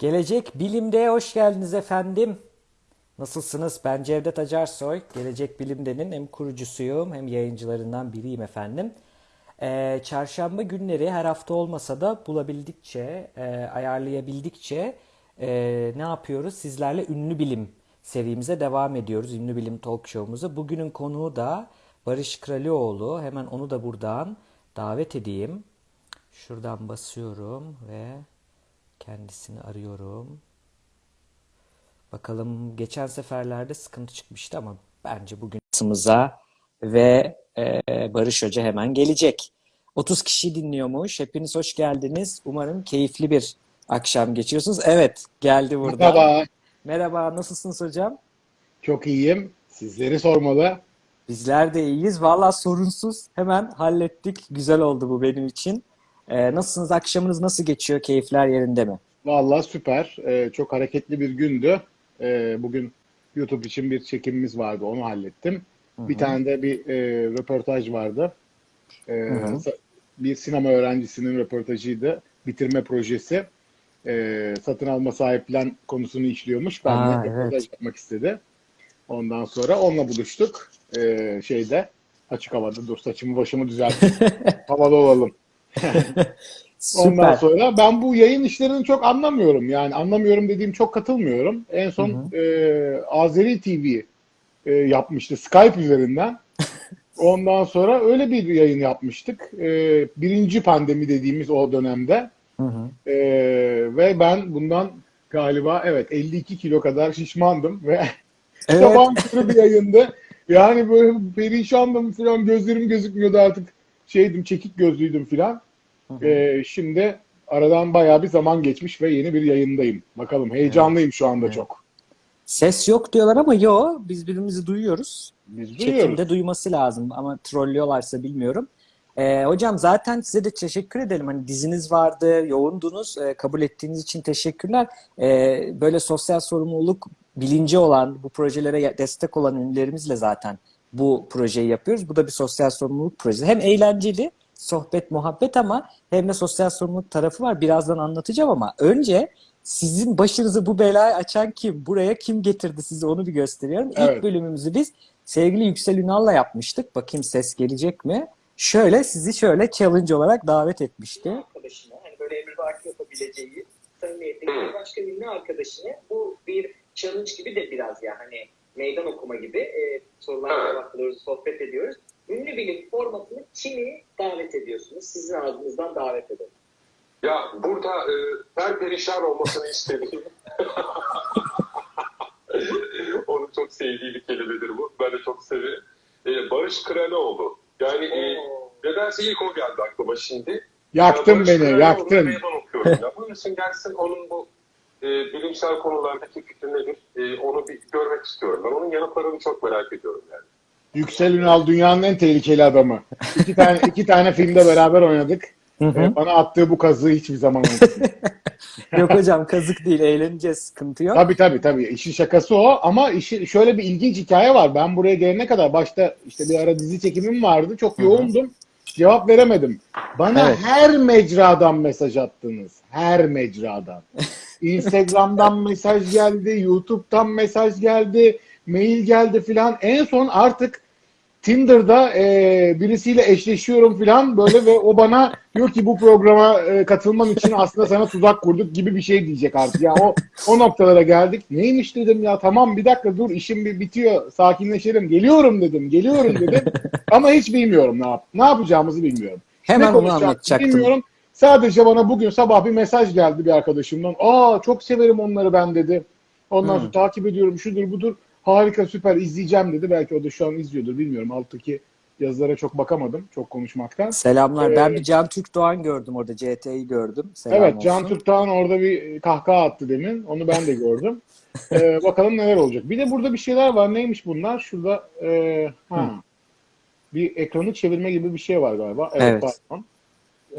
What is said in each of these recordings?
Gelecek Bilim'de hoş geldiniz efendim. Nasılsınız? Ben Cevdet Acarsoy. Gelecek Bilim'denin hem kurucusuyum hem yayıncılarından biriyim efendim. Ee, çarşamba günleri her hafta olmasa da bulabildikçe, e, ayarlayabildikçe e, ne yapıyoruz? Sizlerle Ünlü Bilim serimize devam ediyoruz. Ünlü Bilim Talk Show'umuza. Bugünün konuğu da Barış Kralioğlu. Hemen onu da buradan davet edeyim. Şuradan basıyorum ve kendisini arıyorum. Bakalım geçen seferlerde sıkıntı çıkmıştı ama bence bugün şansımıza ve e, Barış Hoca hemen gelecek. 30 kişi dinliyormuş. Hepiniz hoş geldiniz. Umarım keyifli bir akşam geçiriyorsunuz. Evet, geldi burada. Merhaba, Merhaba, nasılsınız hocam? çok iyiyim. Sizleri sormalı. Bizler de iyiyiz. Valla sorunsuz. Hemen hallettik. Güzel oldu bu benim için. Ee, nasılsınız? Akşamınız nasıl geçiyor? Keyifler yerinde mi? Vallahi süper. Ee, çok hareketli bir gündü. Ee, bugün YouTube için bir çekimimiz vardı, onu hallettim. Bir tane de bir e, röportaj vardı. Hı. sa- bir sinema öğrencisinin röportajıydı. Bitirme projesi. Satın alma sahiplen konusunu işliyormuş. Ben Aa, de evet. röportaj yapmak istedi. Ondan sonra onunla buluştuk. Şeyde açık havada. Dur saçımı başımı düzelteyim. Havalı olalım. Ondan sonra ben bu yayın işlerini çok anlamıyorum. Yani anlamıyorum dediğim çok katılmıyorum. En son e, Azeri TV e, yapmıştı Skype üzerinden. Ondan sonra öyle bir yayın yapmıştık. E, birinci pandemi dediğimiz o dönemde. Hı hı. E, ve ben bundan galiba evet 52 kilo kadar şişmandım ve Evet. sabah bir yayındı. Yani böyle perişandım falan gözlerim gözükmüyordu artık. Şeydim çekik gözlüydüm falan. Ee, şimdi aradan bayağı bir zaman geçmiş ve yeni bir yayındayım. Bakalım heyecanlıyım şu anda çok. Ses yok diyorlar ama yo biz birbirimizi duyuyoruz. Biz duyuyoruz. Çekimde duyması lazım ama trollüyorlarsa bilmiyorum. Ee, hocam zaten size de teşekkür edelim. Hani diziniz vardı, yoğundunuz. Ee, kabul ettiğiniz için teşekkürler. Ee, böyle sosyal sorumluluk bilinci olan, bu projelere destek olan ünlülerimizle zaten bu projeyi yapıyoruz. Bu da bir sosyal sorumluluk projesi. Hem eğlenceli, sohbet, muhabbet ama hem de sosyal sorumluluk tarafı var. Birazdan anlatacağım ama önce sizin başınızı bu belayı açan kim? Buraya kim getirdi sizi onu bir gösteriyorum. İlk Evet. bölümümüzü biz sevgili Yüksel Ünal'la yapmıştık. Bakayım ses gelecek mi? Şöyle sizi şöyle challenge olarak davet etmişti. arkadaşına hani böyle emrivaki yapabileceği samimiyetli bir başka ünlü arkadaşına bu bir challenge gibi de biraz ya hani meydan okuma gibi e, sorular cevaplıyoruz, sohbet ediyoruz. Ünlü bilim formatını kimi davet ediyorsunuz? Sizin ağzınızdan davet edelim. Ya burada e, ben perişan olmasını istediğim onun çok sevdiği bir kelimedir bu. Ben de çok severim. E, Barış Kraloğlu. Yani e, nedense ilk o geldi aklıma şimdi. Yaktın Ya Barış beni, Kraloğlu'nu yaktın. meydan okuyorum. Ya buyursun gelsin onun bu e, bilimsel konulardaki fikri nedir? E, onu bir görmek istiyorum. Ben onun yanıtlarını çok merak ediyorum yani. Yüksel Ünal dünyanın en tehlikeli adamı. İki tane iki tane filmde beraber oynadık. Hı hı. Ee, bana attığı bu kazığı hiçbir zaman unutmadım. Yok hocam kazık değil eğleneceğiz sıkıntı yok. tabii tabii tabii. İşin şakası o ama işi, şöyle bir ilginç hikaye var. Ben buraya gelene kadar başta işte bir ara dizi çekimim vardı. Çok Hı hı. yoğundum. Cevap veremedim. Bana Evet. her mecradan mesaj attınız. Her mecradan. Instagram'dan mesaj geldi, YouTube'dan mesaj geldi, mail geldi filan. En son artık Tinder'da e, birisiyle eşleşiyorum filan böyle ve o bana diyor ki bu programa e, katılman için aslında sana tuzak kurduk gibi bir şey diyecek artık. Ya o o noktalara geldik. Neymiş dedim ya tamam bir dakika dur işim bir bitiyor sakinleşelim. Geliyorum dedim geliyorum dedim ama hiç bilmiyorum ne yap ne yapacağımızı bilmiyorum. Hemen ne onu anlatacaktım. Bilmiyorum. Sadece bana bugün sabah bir mesaj geldi bir arkadaşımdan. Aa çok severim onları ben dedi. Ondan Hmm. sonra takip ediyorum şudur budur. Harika süper izleyeceğim dedi. Belki o da şu an izliyordur bilmiyorum. Alttaki yazılara çok bakamadım çok konuşmaktan. Selamlar. Ben Ee, bir Can Türk Doğan gördüm orada. CT'yi gördüm. Selam evet Can olsun. Türk'ten orada bir kahkaha attı demin. Onu ben de gördüm. Ee, bakalım neler olacak. Bir de burada bir şeyler var. Neymiş bunlar? Şurada e, ha, bir ekranı çevirme gibi bir şey var galiba. Evet, Evet. pardon.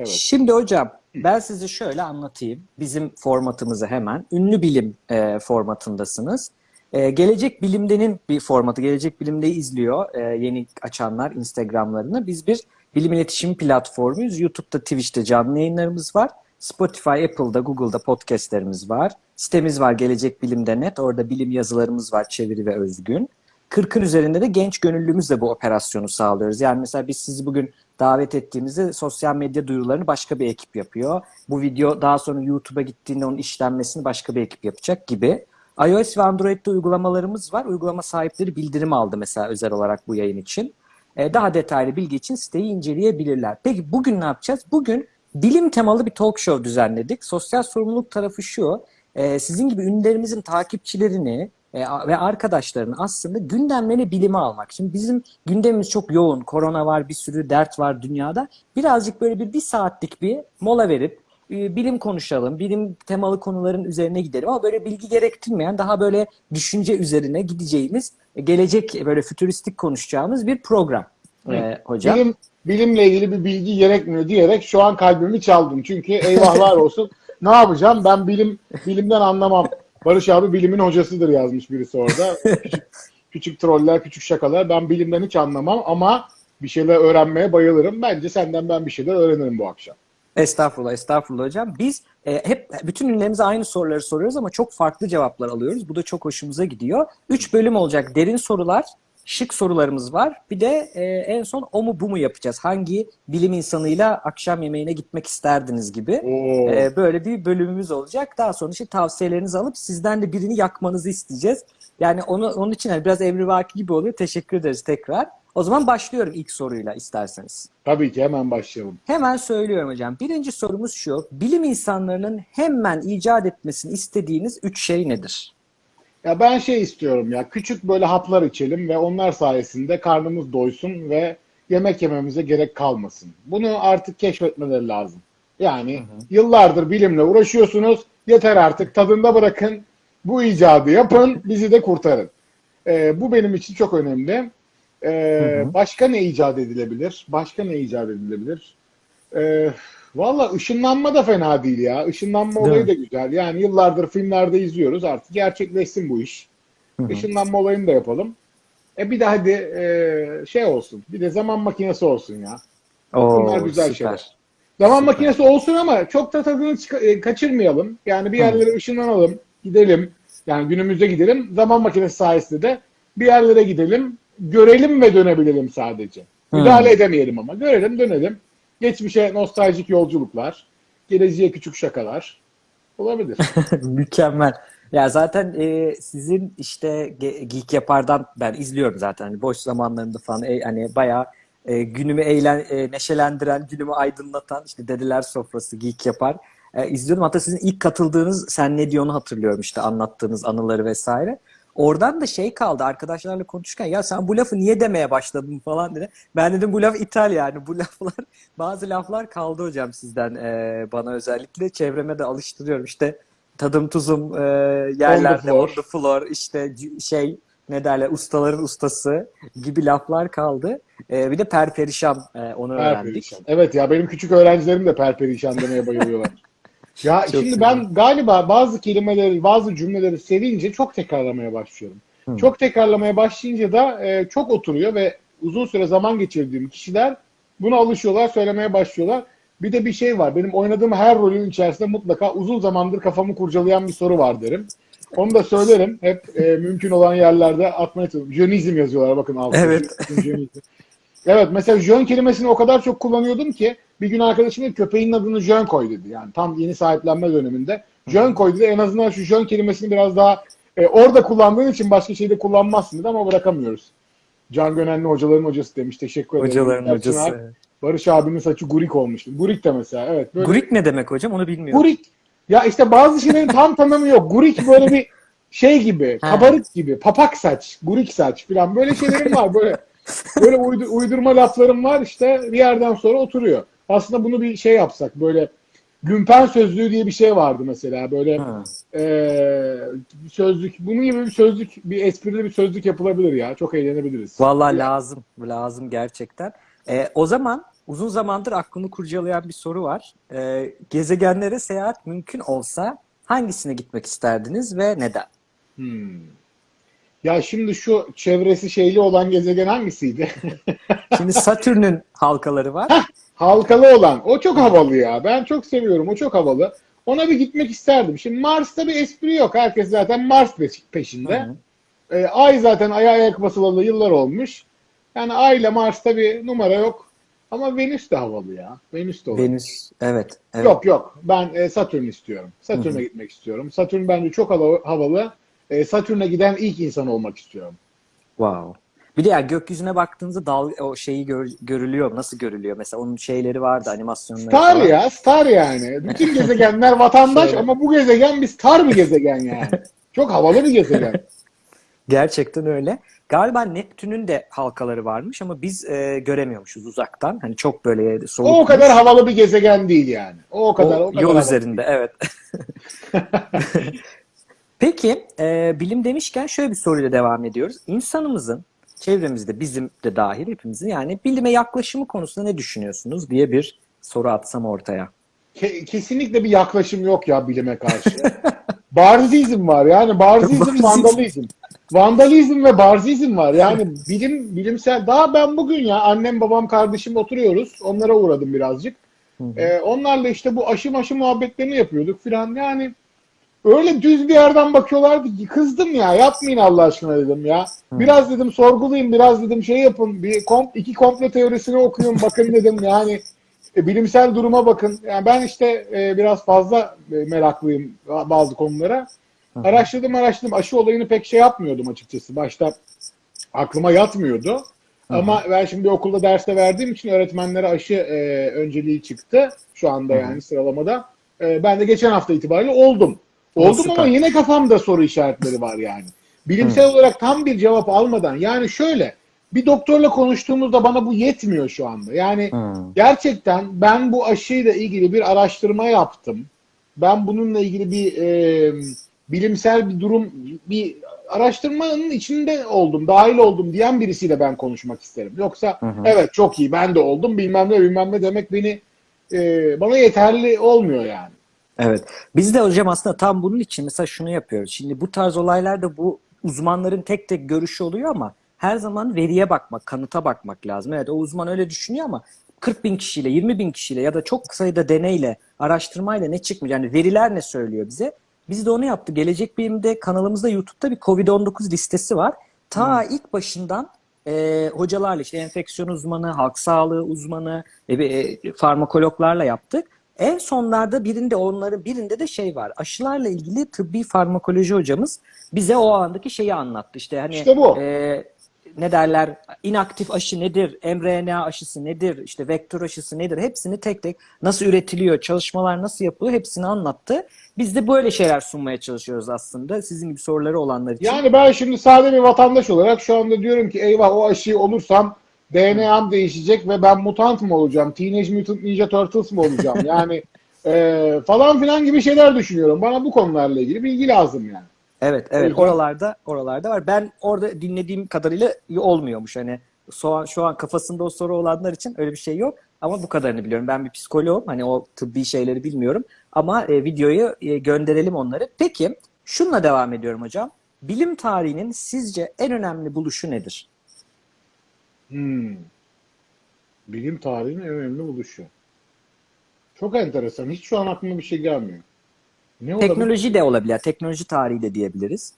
Şimdi hocam ben size şöyle anlatayım. Bizim formatımızı hemen. Ünlü bilim e, formatındasınız. E, Gelecek Bilim'denin bir formatı. Gelecek Bilim'de izliyor e, yeni açanlar Instagram'larını. Biz bir bilim iletişim platformuyuz. YouTube'da, Twitch'te canlı yayınlarımız var. Spotify, Apple'da, Google'da podcastlerimiz var. Sitemiz var Gelecek Bilim'de net. Orada bilim yazılarımız var çeviri ve özgün. 40'ın üzerinde de genç gönüllümüzle bu operasyonu sağlıyoruz. Yani mesela biz sizi bugün davet ettiğimizde sosyal medya duyurularını başka bir ekip yapıyor. Bu video daha sonra YouTube'a gittiğinde onun işlenmesini başka bir ekip yapacak gibi. iOS ve Android'de uygulamalarımız var. Uygulama sahipleri bildirim aldı mesela özel olarak bu yayın için. Ee, daha detaylı bilgi için siteyi inceleyebilirler. Peki bugün ne yapacağız? Bugün bilim temalı bir talk show düzenledik. Sosyal sorumluluk tarafı şu. e, sizin gibi ünlülerimizin takipçilerini e, ve arkadaşlarını aslında gündemlerini bilime almak. Şimdi bizim gündemimiz çok yoğun. Korona var, bir sürü dert var dünyada. Birazcık böyle bir, bir saatlik bir mola verip e, bilim konuşalım, bilim temalı konuların üzerine gidelim ama böyle bilgi gerektirmeyen daha böyle düşünce üzerine gideceğimiz, e, gelecek böyle fütüristik konuşacağımız bir program e, hocam. Bilim, bilimle ilgili bir bilgi gerekmiyor diyerek şu an kalbimi çaldın. Çünkü eyvahlar olsun. ne yapacağım? Ben bilim bilimden anlamam. Barış abi bilimin hocasıdır yazmış birisi orada. Küçük, küçük troller, küçük şakalar. Ben bilimden hiç anlamam ama bir şeyler öğrenmeye bayılırım. Bence senden ben bir şeyler öğrenirim bu akşam. Estağfurullah, estağfurullah hocam. Biz e, hep bütün ünlülerimize aynı soruları soruyoruz ama çok farklı cevaplar alıyoruz. Bu da çok hoşumuza gidiyor. Üç bölüm olacak. Derin sorular, şık sorularımız var. Bir de e, en son o mu bu mu yapacağız. Hangi bilim insanıyla akşam yemeğine gitmek isterdiniz gibi. E, böyle bir bölümümüz olacak. Daha sonra işte tavsiyelerinizi alıp sizden de birini yakmanızı isteyeceğiz. Yani onu onun için hani biraz emrivaki gibi oluyor. Teşekkür ederiz tekrar. O zaman başlıyorum ilk soruyla isterseniz. Tabii ki hemen başlayalım. Hemen söylüyorum hocam. Birinci sorumuz şu. Bilim insanlarının hemen icat etmesini istediğiniz üç şey nedir? Ya ben şey istiyorum ya küçük böyle haplar içelim ve onlar sayesinde karnımız doysun ve yemek yememize gerek kalmasın. Bunu artık keşfetmeleri lazım. Yani yıllardır bilimle uğraşıyorsunuz. Yeter artık tadında bırakın. Bu icadı yapın. Bizi de kurtarın. Ee, bu benim için çok önemli. Ee, Başka ne icat edilebilir? Başka ne icat edilebilir? Ee, Valla ışınlanma da fena değil ya. Işınlanma Değil olayı mi? da güzel. Yani yıllardır filmlerde izliyoruz. Artık gerçekleşsin bu iş. Işınlanma olayını da yapalım. E bir de hadi e, şey olsun. Bir de zaman makinesi olsun ya. Oo, Bunlar güzel süper. şeyler. Zaman Süper. makinesi olsun ama çok da tadını e, kaçırmayalım. Yani bir yerlere ışınlanalım, gidelim. Yani günümüzde gidelim. Zaman makinesi sayesinde de bir yerlere gidelim, görelim ve dönebilelim sadece. Müdahale edemeyelim ama. Görelim, dönelim. Geçmişe nostaljik yolculuklar, geleceğe küçük şakalar olabilir. Mükemmel. Ya zaten e, sizin işte Ge- Geek Yapar'dan ben izliyorum zaten. Hani boş zamanlarında falan e, hani bayağı e, günümü eğlen, e, neşelendiren, günümü aydınlatan işte Dedeler Sofrası Geek Yapar. E, izliyordum. Hatta sizin ilk katıldığınız Sen Ne Diyor'unu hatırlıyorum işte anlattığınız anıları vesaire. Oradan da şey kaldı arkadaşlarla konuşurken ya sen bu lafı niye demeye başladın falan dedi. Ben dedim bu laf ithal yani bu laflar bazı laflar kaldı hocam sizden e, bana özellikle çevreme de alıştırıyorum işte tadım tuzum e, yerlerde On the the floor. işte şey ne derler ustaların ustası gibi laflar kaldı. E, bir de perperişan e, onu öğrendik. Perperişan. Evet ya benim küçük öğrencilerim de perperişan demeye bayılıyorlar. Ya Çok şimdi güzel. ben galiba bazı kelimeleri, bazı cümleleri sevince çok tekrarlamaya başlıyorum. Çok tekrarlamaya başlayınca da e, çok oturuyor ve uzun süre zaman geçirdiğim kişiler buna alışıyorlar, söylemeye başlıyorlar. Bir de bir şey var. Benim oynadığım her rolün içerisinde mutlaka uzun zamandır kafamı kurcalayan bir soru var derim. Onu da söylerim. Hep e, mümkün olan yerlerde atmaya çalışıyorum. Jönizm yazıyorlar bakın altına. Evet. Jönizm. Evet mesela jön kelimesini o kadar çok kullanıyordum ki bir gün arkadaşım dedi, köpeğin adını jön koy dedi. Yani tam yeni sahiplenme döneminde. Jön koy dedi. En azından şu jön kelimesini biraz daha e, orada kullandığın için başka şeyde kullanmazsın dedi ama bırakamıyoruz. Can Gönenli hocaların hocası demiş. Teşekkür ederim. Hocaların Erçin hocası. Alp, Barış abinin saçı gurik olmuştu. Gurik de mesela evet. Böyle Gurik ne demek hocam onu bilmiyorum. Gurik. Ya işte bazı şeylerin tam tanımı yok. Gurik böyle bir şey gibi, kabarık gibi, papak saç, gurik saç falan böyle şeylerim var. Böyle böyle uydu- uydurma laflarım var işte bir yerden sonra oturuyor. Aslında bunu bir şey yapsak böyle Gümpen sözlüğü diye bir şey vardı mesela böyle Ha. bir sözlük bunun gibi bir sözlük bir esprili bir sözlük yapılabilir ya çok eğlenebiliriz. Vallahi lazım. Lazım gerçekten. E, o zaman uzun zamandır aklımı kurcalayan bir soru var. E, gezegenlere seyahat mümkün olsa hangisine gitmek isterdiniz ve neden? Hmm. Ya şimdi şu çevresi şeyli olan gezegen hangisiydi? Şimdi Satürn'ün halkaları var. Halkalı olan. O çok havalı ya. Ben çok seviyorum. O çok havalı. Ona bir gitmek isterdim. Şimdi Mars'ta bir espri yok. Herkes zaten Mars peş- peşinde. Hı hı. Ee, Ay zaten Ay'a ayak basılalı yıllar olmuş. Yani Ay ile Mars'ta bir numara yok. Ama Venüs de havalı ya. Venüs de olur. Venüs. Evet. evet. Yok yok. Ben e, Satürn istiyorum. Satürn'e gitmek istiyorum. Satürn bence çok havalı. E, Satürn'e giden ilk insan olmak istiyorum. Wow. Bir de ya gökyüzüne baktığınızda dal o şeyi gör- görülüyor. Nasıl görülüyor? Mesela onun şeyleri vardı, animasyonları Star falan. ya, star yani. Bütün gezegenler vatandaş ama bu gezegen bir star bir gezegen yani. Çok havalı bir gezegen. Gerçekten öyle. Galiba Neptün'ün de halkaları varmış ama biz e, göremiyormuşuz uzaktan. Hani çok böyle soğuk. O o kadar havalı bir gezegen değil yani. O o kadar, o, kadar yol üzerinde evet. Peki e, bilim demişken şöyle bir soruyla devam ediyoruz. İnsanımızın çevremizde bizim de dahil hepimizin yani bilime yaklaşımı konusunda ne düşünüyorsunuz diye bir soru atsam ortaya. Ke- kesinlikle bir yaklaşım yok ya bilime karşı. Barzizm var yani barzizm, vandalizm. Vandalizm ve barzizm var. Yani bilim bilimsel daha ben bugün ya annem babam kardeşim oturuyoruz. Onlara uğradım birazcık. Ee, onlarla işte bu aşı maşı muhabbetlerini yapıyorduk filan. Yani öyle düz bir yerden bakıyorlardı ki kızdım ya yapmayın Allah aşkına dedim ya. Biraz dedim sorgulayın biraz dedim şey yapın bir kom iki komplo teorisini okuyun bakın dedim yani e, bilimsel duruma bakın. Yani ben işte e, biraz fazla e, meraklıyım bazı konulara. Araştırdım araştırdım aşı olayını pek şey yapmıyordum açıkçası. Başta aklıma yatmıyordu. Ama ben şimdi okulda derste verdiğim için öğretmenlere aşı e, önceliği çıktı. Şu anda yani sıralamada. E, ben de geçen hafta itibariyle oldum. Oldum süper. ama yine kafamda soru işaretleri var yani. Bilimsel olarak tam bir cevap almadan yani şöyle bir doktorla konuştuğumuzda bana bu yetmiyor şu anda. Yani Hmm. gerçekten ben bu aşıyla ilgili bir araştırma yaptım. Ben bununla ilgili bir e, bilimsel bir durum, bir araştırmanın içinde oldum, dahil oldum diyen birisiyle ben konuşmak isterim. Yoksa evet çok iyi ben de oldum bilmem ne bilmem ne demek beni e, bana yeterli olmuyor yani. Evet. Biz de hocam aslında tam bunun için mesela şunu yapıyoruz. Şimdi bu tarz olaylarda bu uzmanların tek tek görüşü oluyor ama her zaman veriye bakmak, kanıta bakmak lazım. Evet o uzman öyle düşünüyor ama 40 bin kişiyle, 20 bin kişiyle ya da çok sayıda deneyle, araştırmayla ne çıkmış? Yani veriler ne söylüyor bize? Biz de onu yaptık. Gelecek Bilim'de kanalımızda YouTube'da bir COVID-19 listesi var. Ta ilk başından e, hocalarla işte enfeksiyon uzmanı, halk sağlığı uzmanı, e, e, farmakologlarla yaptık. En sonlarda birinde onların birinde de şey var. Aşılarla ilgili tıbbi farmakoloji hocamız bize o andaki şeyi anlattı. İşte hani İşte bu. e, ne derler inaktif aşı nedir, mRNA aşısı nedir, işte vektör aşısı nedir hepsini tek tek nasıl üretiliyor, çalışmalar nasıl yapılıyor hepsini anlattı. Biz de böyle şeyler sunmaya çalışıyoruz aslında sizin gibi soruları olanlar için. Yani ben şimdi sade bir vatandaş olarak şu anda diyorum ki eyvah o aşıyı olursam DNA'm değişecek ve ben mutant mı olacağım? Teenage Mutant Ninja Turtles mı olacağım? Yani e, falan filan gibi şeyler düşünüyorum. Bana bu konularla ilgili bilgi lazım yani. Evet, evet. Oralarda, oralarda var. Ben orada dinlediğim kadarıyla olmuyormuş. Hani şu an, şu an kafasında o soru olanlar için öyle bir şey yok. Ama bu kadarını biliyorum. Ben bir psikoloğum. Hani o tıbbi şeyleri bilmiyorum. Ama e, videoyu e, gönderelim onları. Peki, şunla devam ediyorum hocam. Bilim tarihinin sizce en önemli buluşu nedir? Hmm. Bilim tarihinin en önemli buluşu. Çok enteresan. Hiç şu an aklıma bir şey gelmiyor. Ne olabilir? Teknoloji de olabilir. Teknoloji tarihi de diyebiliriz.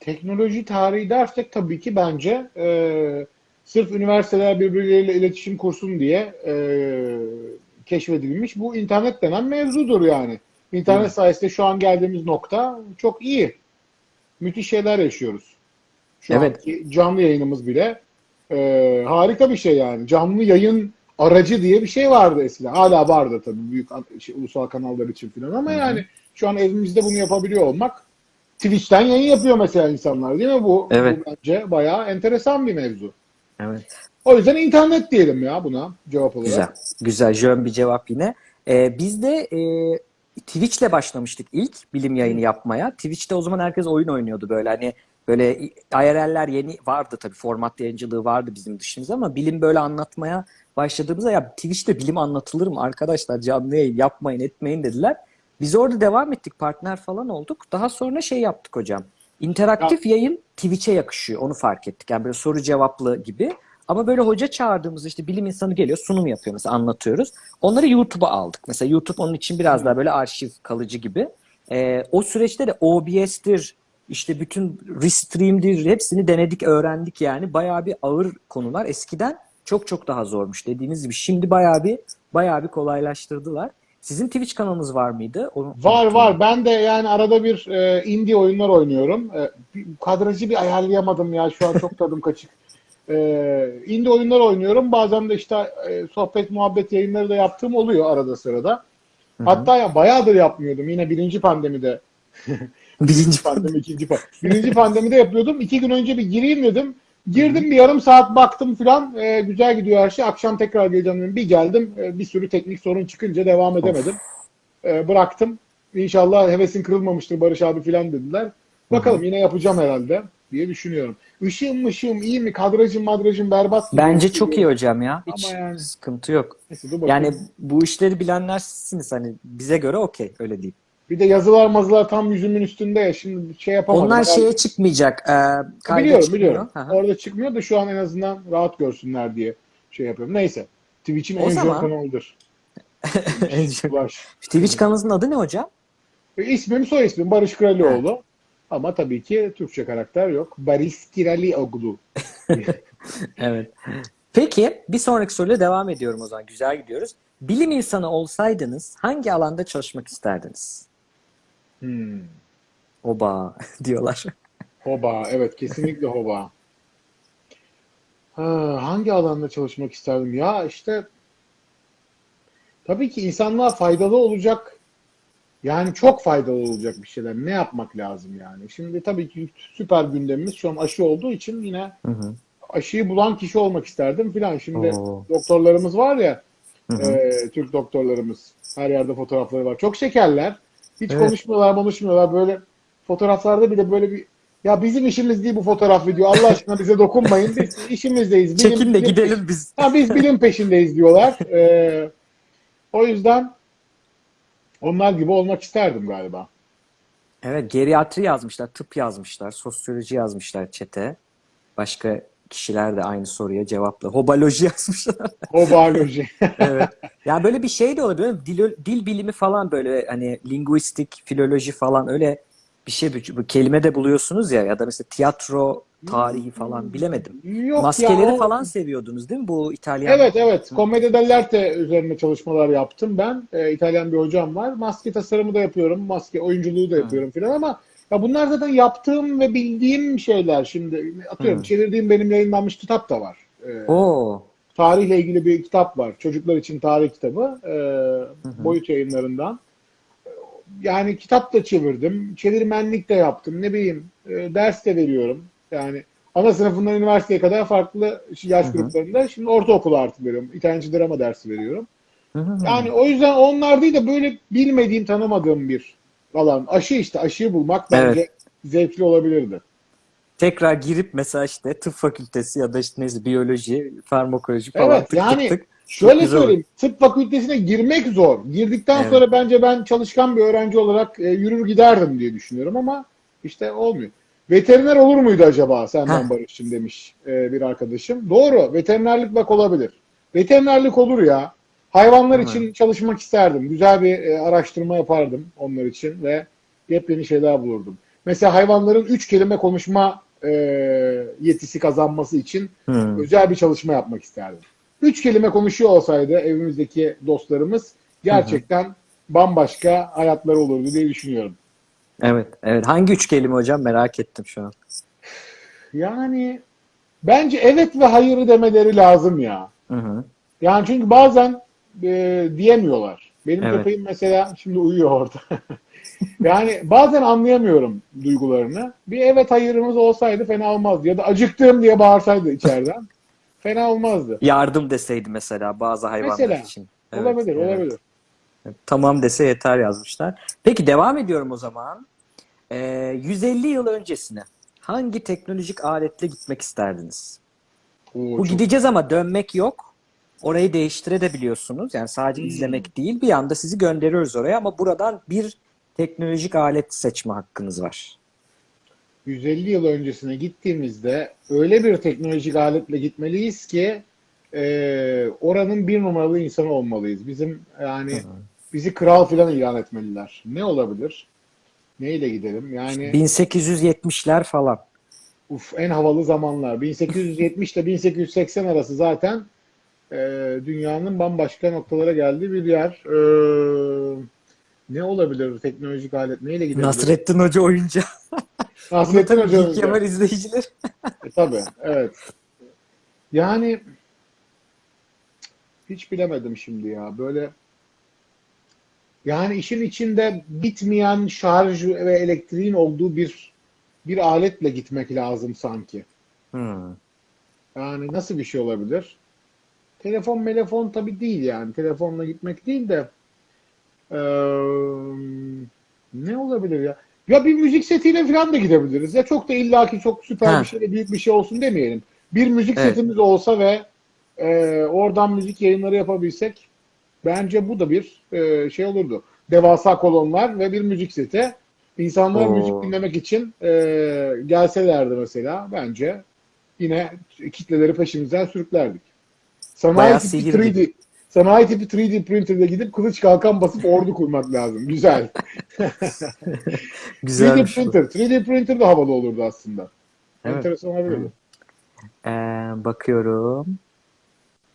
Teknoloji tarihi dersek tabii ki bence e, sırf üniversiteler birbirleriyle iletişim kursun diye e, keşfedilmiş bu internet denen mevzudur yani. İnternet sayesinde şu an geldiğimiz nokta çok iyi. Müthiş şeyler yaşıyoruz. Şu Evet. anki canlı yayınımız bile e, harika bir şey yani. Canlı yayın aracı diye bir şey vardı eskiden. Hala vardı tabii büyük şey, ulusal kanallar için falan ama yani şu an evimizde bunu yapabiliyor olmak Twitch'ten yayın yapıyor mesela insanlar değil mi? Bu, Evet. bu bence bayağı enteresan bir mevzu. Evet. O yüzden internet diyelim ya buna cevap olarak. Güzel. Güzel. Jön bir cevap yine. Ee, biz de e, Twitch'le başlamıştık ilk bilim yayını yapmaya. Twitch'te o zaman herkes oyun oynuyordu böyle hani böyle IRL'ler yeni vardı tabii format yayıncılığı vardı bizim dışımızda ama bilim böyle anlatmaya başladığımızda ya Twitch'te bilim anlatılır mı arkadaşlar canlı yayın yapmayın etmeyin dediler. Biz orada devam ettik partner falan olduk. Daha sonra şey yaptık hocam. İnteraktif yayın Twitch'e yakışıyor onu fark ettik. Yani böyle soru cevaplı gibi. Ama böyle hoca çağırdığımızda işte bilim insanı geliyor, sunum yapıyor mesela anlatıyoruz. Onları YouTube'a aldık. Mesela YouTube onun için biraz daha böyle arşiv kalıcı gibi. Ee, o süreçte de OBS'tir, işte bütün Restream'dir hepsini denedik, öğrendik yani. Bayağı bir ağır konular. Eskiden çok çok daha zormuş dediğiniz gibi. Şimdi bayağı bir bayağı bir kolaylaştırdılar. Sizin Twitch kanalınız var mıydı? Onu Var unuttum. var. Ben de yani arada bir e, indie oyunlar oynuyorum. E, bir- kadrajı bir ayarlayamadım ya. Şu an çok tadım kaçık. E, indie oyunlar oynuyorum. Bazen de işte e, sohbet muhabbet yayınları da yaptığım oluyor arada sırada. Hatta ya bayağıdır yapmıyordum. Yine birinci pandemide. Birinci Pandemi ikinci pandemi. Birinci pandemide yapıyordum. İki gün önce bir gireyim dedim. Girdim bir yarım saat baktım filan. E, güzel gidiyor her şey. Akşam tekrar geleceğim dedim. Bir geldim. e, bir sürü teknik sorun çıkınca devam edemedim. E, bıraktım. İnşallah hevesin kırılmamıştır Barış abi filan dediler. Bakalım yine yapacağım herhalde diye düşünüyorum. Işığım ışığım iyi mi? Kadrajım madrajım berbat gibi Bence gözüküyor. çok iyi hocam ya. Hiç Ama yani- sıkıntı yok. Neyse. Yani bu işleri bilenler sizsiniz hani bize göre okey öyle diyeyim. Bir de yazılar mazılar tam yüzümün üstünde ya. Şimdi şey yapamadım. Onlar şeye çıkmayacak. E, biliyorum çıkmıyor. biliyorum. Hı. Orada çıkmıyor da şu an en azından rahat görsünler diye şey yapıyorum. Neyse. Twitch'in en zaman- kanalıdır. Ulaş. Twitch kanalınızın adı ne hocam? E, İsmim soy ismim Barış Kiralioğlu. Ama tabii ki Türkçe karakter yok. Barış Kiralioğlu. Evet. Peki bir sonraki soruyla devam ediyorum o zaman. Güzel gidiyoruz. Bilim insanı olsaydınız hangi alanda çalışmak isterdiniz? Hmm. Oba diyorlar. Hoba. Evet kesinlikle hoba. Ha, hangi alanda çalışmak isterdim? Ya işte tabii ki insanlığa faydalı olacak yani çok faydalı olacak bir şeyler. Ne yapmak lazım yani? Şimdi tabii ki süper gündemimiz şu an aşı olduğu için yine Hı hı. aşıyı bulan kişi olmak isterdim filan. Şimdi Oo. doktorlarımız var ya Hı hı. e, Türk doktorlarımız. Her yerde fotoğrafları var. Çok şekerler. Hiç Evet. konuşmuyorlar, konuşmuyorlar. Böyle fotoğraflarda bile böyle bir ya bizim işimiz değil bu fotoğraf video. Allah aşkına bize dokunmayın. Biz işimizdeyiz. Bilim- Çekin de bilim- gidelim biz. Ha, biz bilim peşindeyiz diyorlar. Ee, o yüzden onlar gibi olmak isterdim galiba. Evet, geriatri yazmışlar, tıp yazmışlar, sosyoloji yazmışlar çete. Başka kişiler de aynı soruya cevapla. Hobaloji yazmışlar. O biyoloji. Evet. Yani böyle bir şey de olabilir. Dil, dil bilimi falan böyle hani linguistik, filoloji falan öyle bir şey bu kelime de buluyorsunuz ya ya da mesela tiyatro tarihi falan bilemedim. Yok Maskeleri ya, o- falan seviyordunuz değil mi bu İtalyan? Evet evet. Commedia dell'arte üzerine çalışmalar yaptım ben. Ee, İtalyan bir hocam var. Maske tasarımı da yapıyorum. Maske oyunculuğu da yapıyorum filan ama ya bunlar zaten yaptığım ve bildiğim şeyler. Şimdi atıyorum Hı. çevirdiğim benim yayınlanmış kitap da var. Ee, Oo. tarihle ilgili bir kitap var. Çocuklar için tarih kitabı. Ee, boyut yayınlarından. Yani kitap da çevirdim. Çevirmenlik de yaptım. Ne bileyim e, ders de veriyorum. Yani ana sınıfından üniversiteye kadar farklı yaş gruplarında. Şimdi ortaokul artı veriyorum. İtalyanca drama dersi veriyorum. Hı hı. Yani o yüzden onlar değil de böyle bilmediğim, tanımadığım bir alan. Aşı işte. Aşıyı bulmak bence Evet. zevkli olabilirdi. Tekrar girip mesela işte tıp fakültesi ya da işte neyse biyoloji, farmakoloji falan Evet, tık tık yani tık. Şöyle güzel olur. söyleyeyim. Tıp fakültesine girmek zor. Girdikten Evet. sonra bence ben çalışkan bir öğrenci olarak e, yürür giderdim diye düşünüyorum ama işte olmuyor. Veteriner olur muydu acaba senden. Barış'cığım demiş e, bir arkadaşım. Doğru. Veterinerlik bak olabilir. Veterinerlik olur ya. Hayvanlar Değil için çalışmak isterdim. Güzel bir e, araştırma yapardım onlar için ve yepyeni şeyler bulurdum. Mesela hayvanların üç kelime konuşma e, yetisi kazanması için Hmm. özel bir çalışma yapmak isterdim. Üç kelime konuşuyor olsaydı evimizdeki dostlarımız gerçekten bambaşka hayatları olurdu diye düşünüyorum. Evet, evet. Hangi üç kelime hocam merak ettim şu an. Yani bence evet ve hayır demeleri lazım ya. Hı hı. Yani çünkü bazen e, diyemiyorlar. Benim Evet. köpeğim mesela şimdi uyuyor orada. yani bazen anlayamıyorum duygularını. Bir evet hayırımız olsaydı fena olmazdı. Ya da acıktım diye bağırsaydı içeriden. fena olmazdı. Yardım deseydi mesela bazı hayvanlar Mesela. için. Evet, olabilir, evet. olabilir. Tamam dese yeter yazmışlar. Peki devam ediyorum o zaman. Ee, 150 yıl öncesine hangi teknolojik aletle gitmek isterdiniz? Oo, Bu çok- gideceğiz ama dönmek yok. Orayı değiştirebiliyorsunuz. Yani sadece Hmm. izlemek değil. Bir anda sizi gönderiyoruz oraya ama buradan bir teknolojik alet seçme hakkınız var. 150 yıl öncesine gittiğimizde öyle bir teknolojik aletle gitmeliyiz ki e, oranın bir numaralı insanı olmalıyız. Bizim yani bizi kral falan ilan etmeliler. Ne olabilir? Neyle gidelim? Yani 1870'ler falan. uf, en havalı zamanlar. 1870 ile 1880 arası zaten e, dünyanın bambaşka noktalara geldiği bir yer. E, ne olabilir teknolojik alet? Neyle gidelim? Nasrettin Hoca oyuncağı. Nasrettin Hoca. Önce. Kemal izleyiciler. E, tabii, evet. Yani hiç bilemedim şimdi ya. Böyle yani işin içinde bitmeyen şarj ve elektriğin olduğu bir bir aletle gitmek lazım sanki. Hmm. Yani nasıl bir şey olabilir? Telefon melefon tabii değil yani. Telefonla gitmek değil de eee, ne olabilir ya? Ya bir müzik setiyle falan da gidebiliriz. Ya çok da illaki çok süper Ha. bir şey büyük bir şey olsun demeyelim. Bir müzik Evet. setimiz olsa ve eee, oradan müzik yayınları yapabilsek bence bu da bir eee, şey olurdu. Devasa kolonlar ve bir müzik seti. İnsanlar Oo. müzik dinlemek için eee, gelselerdi mesela bence yine kitleleri peşimizden sürüklerdik. Sanayi tipi sihir 3D, gibi. sanayi tipi 3D printer'da gidip kılıç kalkan basıp ordu kurmak lazım. Güzel. 3D Güzelmiş bu. printer. 3D printer de havalı olurdu aslında. Evet. Enteresan olabilirdi. Ee, bakıyorum.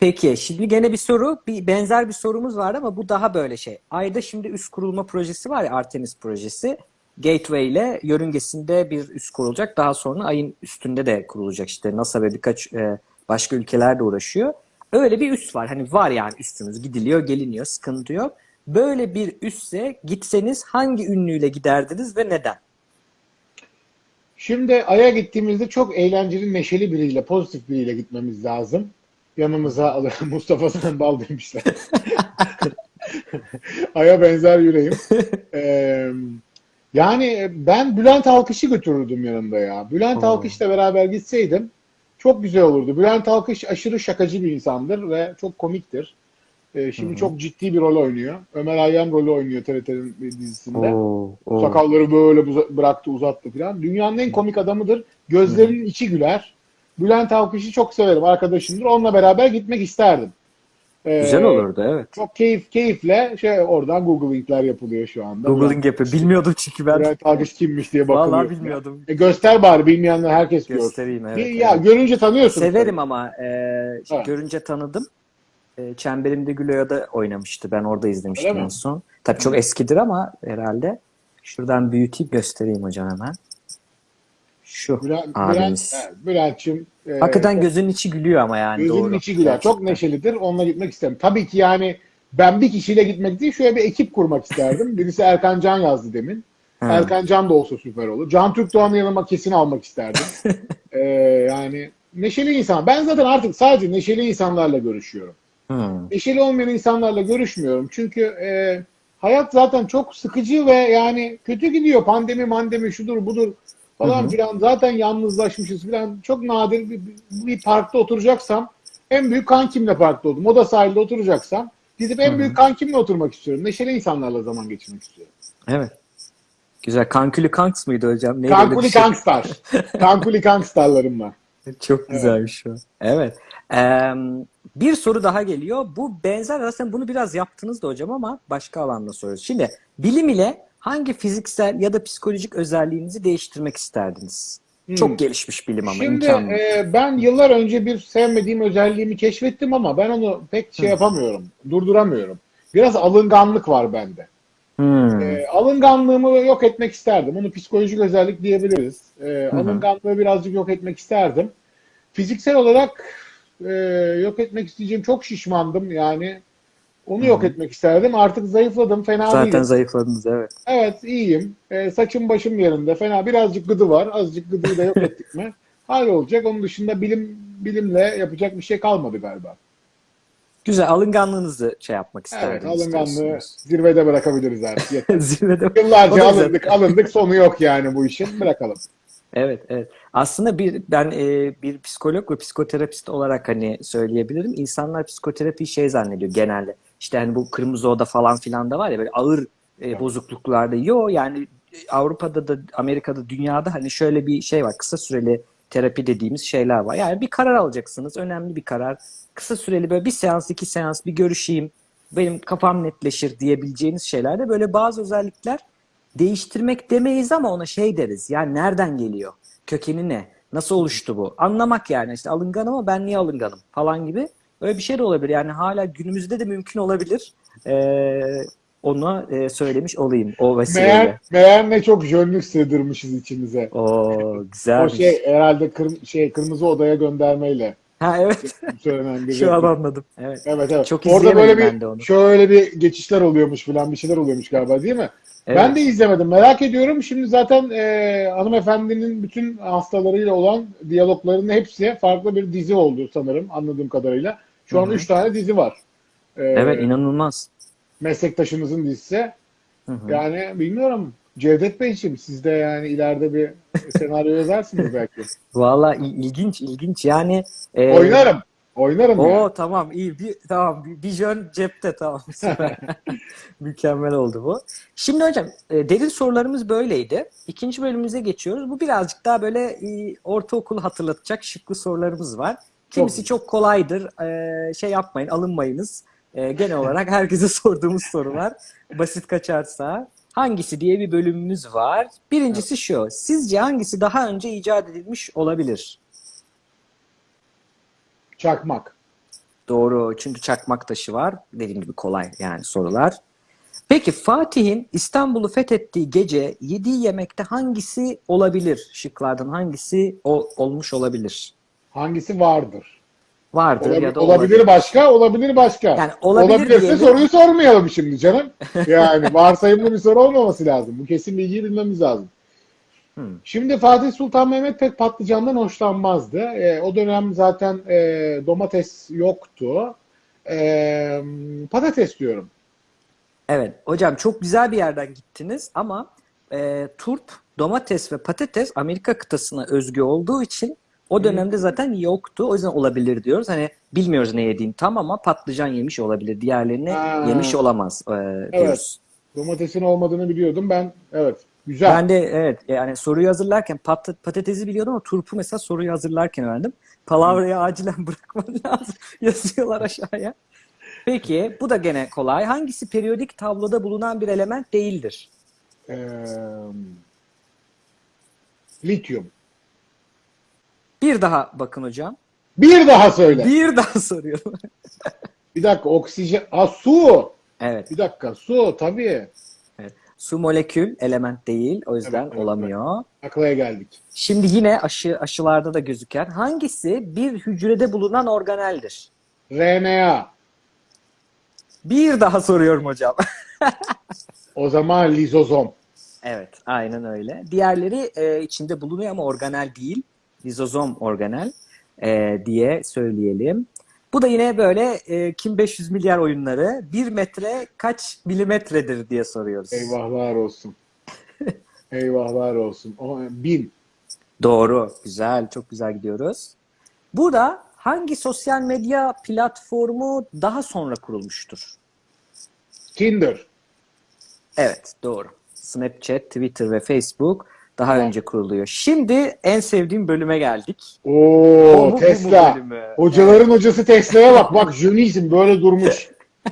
Peki şimdi gene bir soru, bir benzer bir sorumuz var ama bu daha böyle şey. Ayda şimdi üst kurulma projesi var ya Artemis projesi. Gateway ile yörüngesinde bir üs kurulacak. Daha sonra ayın üstünde de kurulacak. İşte NASA ve birkaç e, başka ülkeler de uğraşıyor. Öyle bir üs var. Hani var yani üstümüz gidiliyor, geliniyor, sıkıntı yok. Böyle bir üsse gitseniz hangi ünlüyle giderdiniz ve neden? Şimdi Ay'a gittiğimizde çok eğlenceli, neşeli biriyle, pozitif biriyle gitmemiz lazım. Yanımıza. Mustafa Sandal demişler. Ay'a benzer yüreğim. Ee, yani ben Bülent Alkış'ı götürürdüm yanımda ya. Bülent. Alkış'la beraber gitseydim çok güzel olurdu. Bülent Alkış aşırı şakacı bir insandır ve çok komiktir. Ee, şimdi çok ciddi bir rol oynuyor. Ömer Hayyam rolü oynuyor TRT'nin bir dizisinde. Oo, oo. Sakalları böyle buza- bıraktı uzattı falan. Dünyanın en komik adamıdır. Gözlerinin içi güler. Bülent Avkış'ı çok severim. Arkadaşımdır. Onunla beraber gitmek isterdim. Ee, Güzel olurdu evet. Çok keyif keyifle şey oradan Google'ing'ler yapılıyor şu anda. Googling yapıyor. Bilmiyordum çünkü ben. Bülent Avkış kimmiş diye bakılıyor. Vallahi bilmiyordum. E, göster bari bilmeyenler herkes görsün. Göstereyim evet. Bir- ya evet. görünce tanıyorsun. Severim ama e, Evet. görünce tanıdım. E, Çemberimde Güloya'da oynamıştı. Ben orada izlemiştim en son. Tabii çok eskidir ama herhalde. Şuradan büyüteyim göstereyim hocam hemen. Şu Bülent, abimiz. evet, Bülent'çim e, Hakikaten gözünün içi gülüyor ama yani Gözünün doğru. içi güler. Çok Gerçekten. neşelidir. Onunla gitmek isterim. Tabii ki yani ben bir kişiyle gitmek değil şöyle bir ekip kurmak isterdim. Birisi Erkan Can yazdı demin. Ha. Erkan Can da olsa süper olur. Can Türk Doğan'ı yanıma kesin almak isterdim. Ee, yani neşeli insan. Ben zaten artık sadece neşeli insanlarla görüşüyorum. Hmm. Neşeli olmayan insanlarla görüşmüyorum. Çünkü e, hayat zaten çok sıkıcı ve yani kötü gidiyor. Pandemi mandemi şudur budur falan Hı hı. filan. Zaten yalnızlaşmışız filan. Çok nadir bir, bir parkta oturacaksam en büyük kankimle parkta oldum. Moda sahilde oturacaksam gidip en Hı hı. büyük kankimle oturmak istiyorum. Neşeli insanlarla zaman geçirmek istiyorum. Evet. Güzel. Kankülü Kanks mıydı hocam? Neydi Kankuli şey? Kankstar. Kankuli Kankstarlarım var. Çok güzelmiş o. Evet. Eee, bir soru daha geliyor. Bu benzer aslında bunu biraz yaptınız da hocam ama başka alanda soruyoruz. Şimdi bilim ile hangi fiziksel ya da psikolojik özelliğinizi değiştirmek isterdiniz? Hmm. Çok gelişmiş bilim ama Şimdi imkanı. e, ben yıllar önce bir sevmediğim özelliğimi keşfettim ama ben onu pek şey Hı. yapamıyorum. Durduramıyorum. Biraz alınganlık var bende. Hmm. E, alınganlığımı yok etmek isterdim. Onu psikolojik özellik diyebiliriz. E, hı. alınganlığı birazcık yok etmek isterdim. Fiziksel olarak e, yok etmek isteyeceğim çok şişmandım yani. Onu yok etmek isterdim. Artık zayıfladım. Fena Zaten değilim. zayıfladınız evet. Evet iyiyim. E, saçım başım yerinde. Fena birazcık gıdı var. Azıcık gıdıyı da yok ettik mi? Hallolacak. Onun dışında bilim bilimle yapacak bir şey kalmadı galiba. Güzel. Alınganlığınızı şey yapmak Evet, isterdiniz. alınganlığı zirvede bırakabiliriz artık. Zirvede. Yıllarca alındık, alındık. Sonu yok yani bu işin. Bırakalım. Evet, evet. Aslında bir ben e, bir psikolog ve psikoterapist olarak hani söyleyebilirim. İnsanlar psikoterapiyi şey zannediyor genelde. İşte hani bu kırmızı oda falan filan da var ya böyle ağır e, bozukluklarda. Yo yani Avrupa'da da Amerika'da dünyada hani şöyle bir şey var. Kısa süreli terapi dediğimiz şeyler var. Yani bir karar alacaksınız. Önemli bir karar. Kısa süreli böyle bir seans, iki seans bir görüşeyim. Benim kafam netleşir diyebileceğiniz şeylerde böyle bazı özellikler değiştirmek demeyiz ama ona şey deriz. Yani nereden geliyor? Kökeni ne? Nasıl oluştu bu? Anlamak yani işte alınganım ama ben niye alınganım falan gibi. Öyle bir şey de olabilir. Yani hala günümüzde de mümkün olabilir. Ee, onu e, söylemiş olayım o vesileyle. Meğer, meğer ne çok jönlük sığdırmışız içimize. O O güzelmiş. şey herhalde kırm- şey kırmızı odaya göndermeyle Ha evet. söylenen bir Şu an anladım. Evet. Evet evet. Çok Orada böyle bir onu. şöyle bir geçişler oluyormuş falan bir şeyler oluyormuş galiba değil mi? Evet. Ben de izlemedim. Merak ediyorum. Şimdi zaten e, hanımefendinin bütün hastalarıyla olan diyaloglarının hepsi farklı bir dizi oldu sanırım anladığım kadarıyla. Şu an Hı hı. üç tane dizi var. E, Evet inanılmaz. Meslektaşımızın dizisi. Hı hı. Yani bilmiyorum. Cevdet Beyciğim siz de yani ileride bir senaryo yazarsınız belki. Valla il- ilginç ilginç yani. e, Oynarım. Oynarım Oo yani. tamam iyi bir tamam bir, bir jön cepte tamam. Mükemmel oldu bu. Şimdi hocam e, derin sorularımız böyleydi. İkinci bölümümüze geçiyoruz. Bu birazcık daha böyle e, ortaokulu hatırlatacak şıklı sorularımız var. Kimisi çok kolaydır. E, şey yapmayın alınmayınız. E, genel olarak herkese sorduğumuz sorular. Basit kaçarsa. Hangisi diye bir bölümümüz var. Birincisi şu. Sizce hangisi daha önce icat edilmiş olabilir? Çakmak. Doğru. Çünkü çakmak taşı var. Dediğim gibi kolay yani sorular. Peki Fatih'in İstanbul'u fethettiği gece yediği yemekte hangisi olabilir? Şıklardan hangisi o, olmuş olabilir? Hangisi vardır? Vardır Olabi- ya da olabilir, olabilir. başka, olabilir başka. Yani olabilir Olabilirse diyelim. soruyu sormayalım şimdi canım. Yani varsayımlı bir soru olmaması lazım. Bu kesin bilgiyi bilmemiz lazım. Hmm. Şimdi Fatih Sultan Mehmet pek patlıcandan hoşlanmazdı. Ee, o dönem zaten e, domates yoktu. Ee, patates diyorum. Evet. Hocam çok güzel bir yerden gittiniz ama e, turp, domates ve patates Amerika kıtasına özgü olduğu için o dönemde zaten yoktu. O yüzden olabilir diyoruz. Hani bilmiyoruz ne yediğini tam ama patlıcan yemiş olabilir. Diğerlerini Ha. yemiş olamaz e, diyoruz. Domatesin olmadığını biliyordum ben. Evet. Güzel. Ben de evet yani soruyu hazırlarken pat- patatesi biliyordum ama turpu mesela soruyu hazırlarken öğrendim. Palavrayı acilen bırakman lazım. Yazıyorlar aşağıya. Peki bu da gene kolay. Hangisi periyodik tabloda bulunan bir element değildir? Ee, lityum. Bir daha bakın hocam. Bir daha söyle. Bir daha soruyorum. Bir dakika oksijen. Aa, su. Evet. Bir dakika su tabii. evet. Su molekül element değil. O yüzden Evet, evet, olamıyor. Aklaya geldik. Şimdi yine aşı aşılarda da gözüken hangisi bir hücrede bulunan organeldir? RNA. Bir daha soruyorum hocam. O zaman lizozom. Evet, aynen öyle. Diğerleri e, içinde bulunuyor ama organel değil. Lizozom organel e, diye söyleyelim. Bu da yine böyle e, kim 500 milyar oyunları 1 metre kaç milimetredir diye soruyoruz. Eyvahlar olsun. Eyvahlar olsun. O, bin. Doğru, güzel, çok güzel gidiyoruz. Burada hangi sosyal medya platformu daha sonra kurulmuştur? Tinder. Evet, doğru. Snapchat, Twitter ve Facebook daha önce kuruluyor. Şimdi en sevdiğim bölüme geldik. Oo Tesla. Hocaların hocası Tesla'ya bak. Bak jönizm böyle durmuş.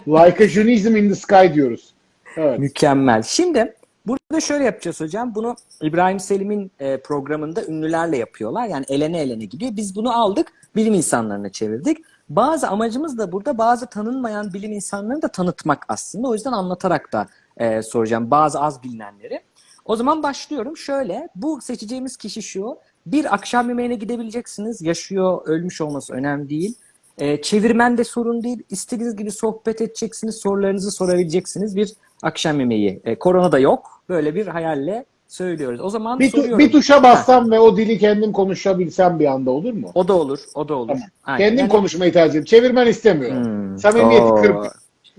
Like a jönizm in the sky diyoruz. Evet. Mükemmel. Şimdi burada şöyle yapacağız hocam. Bunu İbrahim Selim'in e, programında ünlülerle yapıyorlar. Yani elene elene gidiyor. Biz bunu aldık, bilim insanlarına çevirdik. Bazı amacımız da burada bazı tanınmayan bilim insanlarını da tanıtmak aslında. O yüzden anlatarak da e, soracağım bazı az bilinenleri. O zaman başlıyorum. Şöyle, bu seçeceğimiz kişi şu. Bir akşam yemeğine gidebileceksiniz. Yaşıyor, ölmüş olması önemli değil. E, çevirmen de sorun değil. İstediğiniz gibi sohbet edeceksiniz, sorularınızı sorabileceksiniz. Bir akşam yemeği. E, korona da yok. Böyle bir hayalle söylüyoruz. O zaman Bir, soruyorum. bir tuşa bassam ve o dili kendim konuşabilsem bir anda olur mu? O da olur, o da olur. Tamam. Aynen. Kendim Yani- konuşmayı tercih ediyorum. Çevirmen istemiyorum. Hmm, Samimiyeti oo, süper.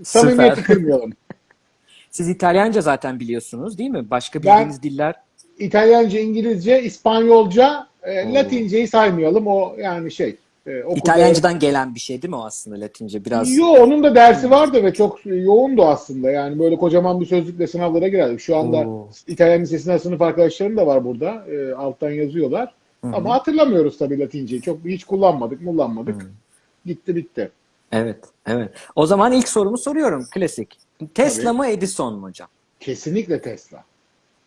Samimiyeti kırmayalım. Siz İtalyanca zaten biliyorsunuz değil mi? Başka Ben- bildiğiniz diller. İtalyanca, İngilizce, İspanyolca, e. Latinceyi saymayalım. O yani şey E, okulda- İtalyancadan gelen bir şey değil mi o aslında Latince? Biraz Yo onun da dersi vardı ve çok yoğundu aslında. Yani böyle kocaman bir sözlükle sınavlara girerdik. Şu anda Oo. İtalyan Lisesi'nden sınıf arkadaşlarım da var burada. E, alttan yazıyorlar. Ama hatırlamıyoruz tabii Latinceyi. Çok hiç kullanmadık, kullanmadık. Gitti bitti. Evet, evet. O zaman ilk sorumu soruyorum. Klasik. Tesla Tabii. mı Edison mu hocam? Kesinlikle Tesla.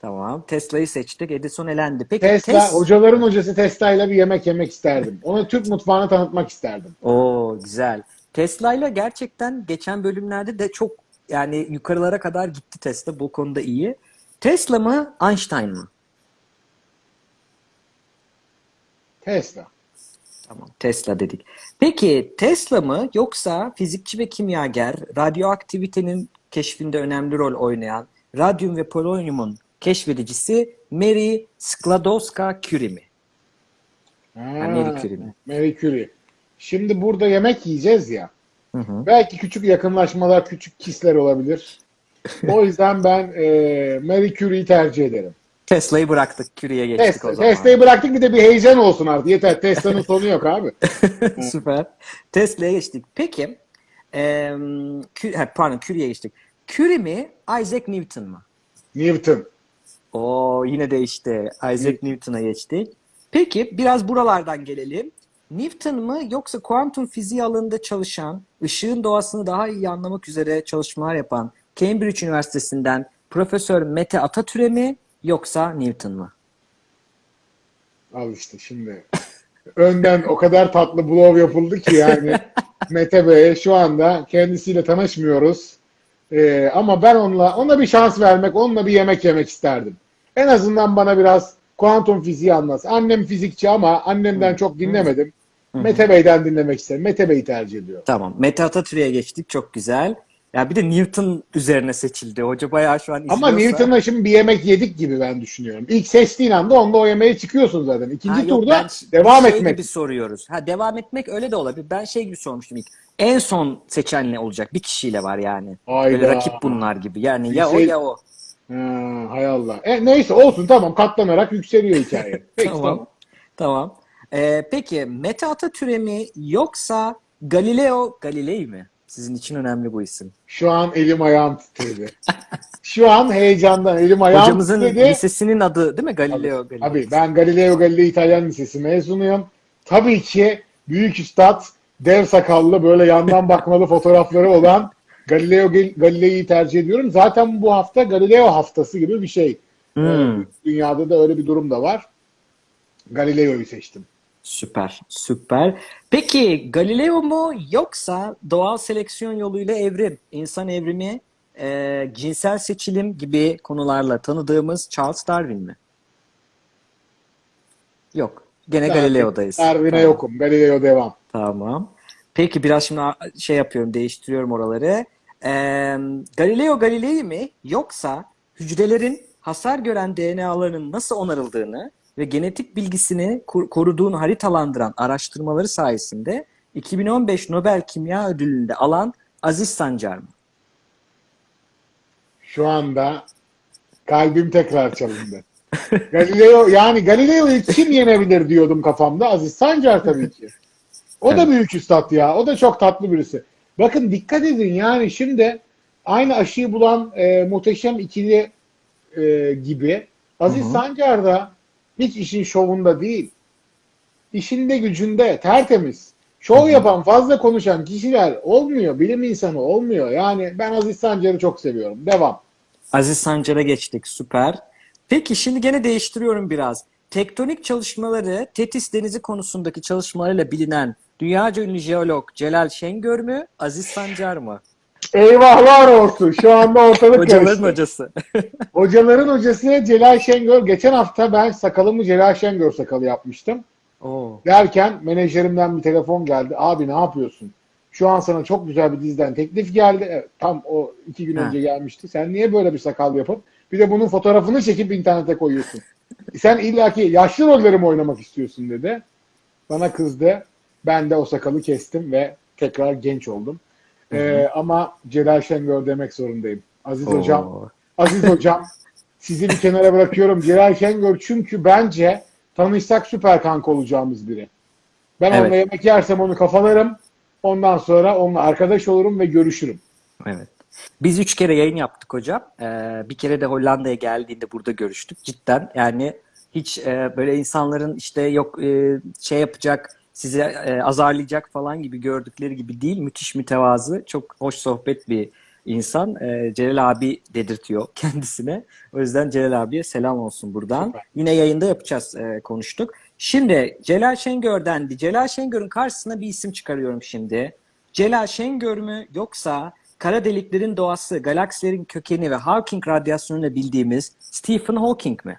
Tamam. Tesla'yı seçtik. Edison elendi. Peki Tesla, Tes- hocaların hocası Tesla ile bir yemek yemek isterdim. Ona Türk mutfağını tanıtmak isterdim. Oo güzel. Tesla'yla gerçekten geçen bölümlerde de çok yani yukarılara kadar gitti Tesla. Bu konuda iyi. Tesla mı Einstein mı? Tesla. Tamam. Tesla dedik. Peki Tesla mı yoksa fizikçi ve kimyager radyoaktivitenin keşfinde önemli rol oynayan radyum ve polonyumun keşfedicisi Mary Skłodowska-Curie mi? Ha, Marie Curie mi? Marie Curie. Şimdi burada yemek yiyeceğiz ya. Hı hı. Belki küçük yakınlaşmalar, küçük kisler olabilir. O yüzden ben e, Marie Curie'yi tercih ederim. Tesla'yı bıraktık. Curie'ye geçtik o Tesla, zaman. Tesla'yı bıraktık bir de bir heyecan olsun artık. Yeter. Tesla'nın sonu yok abi. Süper. Tesla'ya geçtik. Peki, Curie- ha, pardon Curie'ye geçtik. Curie mi, Isaac Newton mu? Newton. Oo yine değişti. Isaac Newton'a geçtik. Peki biraz buralardan gelelim. Newton mı yoksa kuantum fiziği alanında çalışan, ışığın doğasını daha iyi anlamak üzere çalışmalar yapan Cambridge Üniversitesi'nden Profesör Mete Atatürk'e mi yoksa Newton mu? Al işte şimdi. Önden o kadar tatlı blow yapıldı ki yani Mete Bey'e şu anda kendisiyle tanışmıyoruz. Ee, ama ben onunla ona bir şans vermek, onunla bir yemek yemek isterdim. En azından bana biraz kuantum fiziği anlatsın. Annem fizikçi ama annemden çok dinlemedim. Mete Bey'den dinlemek isterim. Mete Bey'i tercih ediyorum. Tamam. Mete Atatürk'e geçtik. Çok güzel. Ya bir de Newton üzerine seçildi. Hoca bayağı şu an Ama izliyorsa- Newton'la şimdi bir yemek yedik gibi ben düşünüyorum. İlk seçtiğin anda onunla o yemeğe çıkıyorsun zaten. İkinci Ha, yok, turda ben devam şey etmek. gibi soruyoruz. Ha devam etmek öyle de olabilir. Ben şey gibi sormuştum ilk. En son seçen ne olacak? Bir kişiyle var yani. Böyle Hayda. rakip bunlar gibi. Yani ya o şey- ya o. Ha, hay Allah. E, neyse olsun tamam katlanarak yükseliyor hikaye. Peki tamam. Tamam. Tamam. Ee, peki Mete Atatürk'e mi yoksa Galileo Galilei mi? Sizin için önemli bu isim. Şu an elim ayağım titredi. Şu an heyecandan elim ayağım Hocamızın titredi. lisesinin adı değil mi? Galileo Galilei. Abi ben Galileo Galilei İtalyan Lisesi mezunuyum. Tabii ki büyük üstad, dev sakallı böyle yandan bakmalı fotoğrafları olan Galileo Gal- Galilei'yi tercih ediyorum. Zaten bu hafta Galileo haftası gibi bir şey. Hmm. Ee, Dünyada da öyle bir durum da var. Galileo'yu seçtim. Süper, süper. Peki Galileo mu yoksa doğal seleksiyon yoluyla evrim, insan evrimi, e, cinsel seçilim gibi konularla tanıdığımız Charles Darwin mi? Yok. Gene Galileo'dayız. Darwin'e Tamam. yokum. Galileo devam. Tamam. Peki biraz şimdi şey yapıyorum, değiştiriyorum oraları. Ee, Galileo Galilei mi yoksa hücrelerin hasar gören DNA'larının nasıl onarıldığını ve genetik bilgisini koruduğunu haritalandıran araştırmaları sayesinde 2015 Nobel Kimya Ödülü'nde alan Aziz Sancar mı? Şu anda kalbim tekrar çalındı. Galileo yani Galileo'yu kim yenebilir diyordum kafamda. Aziz Sancar tabii ki. O da büyük üstad ya. O da çok tatlı birisi. Bakın dikkat edin yani şimdi aynı aşıyı bulan e, muhteşem ikili e, gibi Aziz. Sancar da hiç işin şovunda değil. İşinde gücünde tertemiz. Şov yapan fazla konuşan kişiler olmuyor. Bilim insanı olmuyor. Yani ben Aziz Sancar'ı çok seviyorum. Devam. Aziz Sancar'a geçtik. Süper. Peki şimdi gene değiştiriyorum biraz. Tektonik çalışmaları Tetis Denizi konusundaki çalışmalarıyla bilinen dünyaca ünlü jeolog Celal Şengör mü? Aziz Sancar mı? Eyvahlar olsun. Şu anda ortalık Hocaların karıştı. hocası. Hocaların hocası Celal Şengör. Geçen hafta ben sakalımı Celal Şengör sakalı yapmıştım. Oo. Derken menajerimden bir telefon geldi. Abi ne yapıyorsun? Şu an sana çok güzel bir diziden teklif geldi. Evet, tam o iki gün Ha. önce gelmişti. Sen niye böyle bir sakal yapıp bir de bunun fotoğrafını çekip internete koyuyorsun? Sen illaki yaşlı rolleri mi oynamak istiyorsun dedi. Bana kızdı. Ben de o sakalı kestim ve tekrar genç oldum. Ee, ama Celal Şengör demek zorundayım. Aziz hocam, Oo. Aziz hocam sizi bir kenara bırakıyorum. Celal Şengör çünkü bence tanışsak süper kanka olacağımız biri. Ben Evet. onunla yemek yersem onu kafalarım. Ondan sonra onunla arkadaş olurum ve görüşürüm. Evet. Biz üç kere yayın yaptık hocam. Ee, bir kere de Hollanda'ya geldiğinde burada görüştük. Cidden yani hiç e, böyle insanların işte yok e, şey yapacak, sizi e, azarlayacak falan gibi gördükleri gibi değil. Müthiş mütevazı, çok hoş sohbet bir insan. E, Celal abi dedirtiyor kendisine. O yüzden Celal abiye selam olsun buradan. Süper. Yine yayında yapacağız, e, konuştuk. Şimdi Celal Şengör dendi. Celal Şengör'ün karşısına bir isim çıkarıyorum şimdi. Celal Şengör mü yoksa kara deliklerin doğası, galaksilerin kökeni ve Hawking radyasyonuyla bildiğimiz Stephen Hawking mi?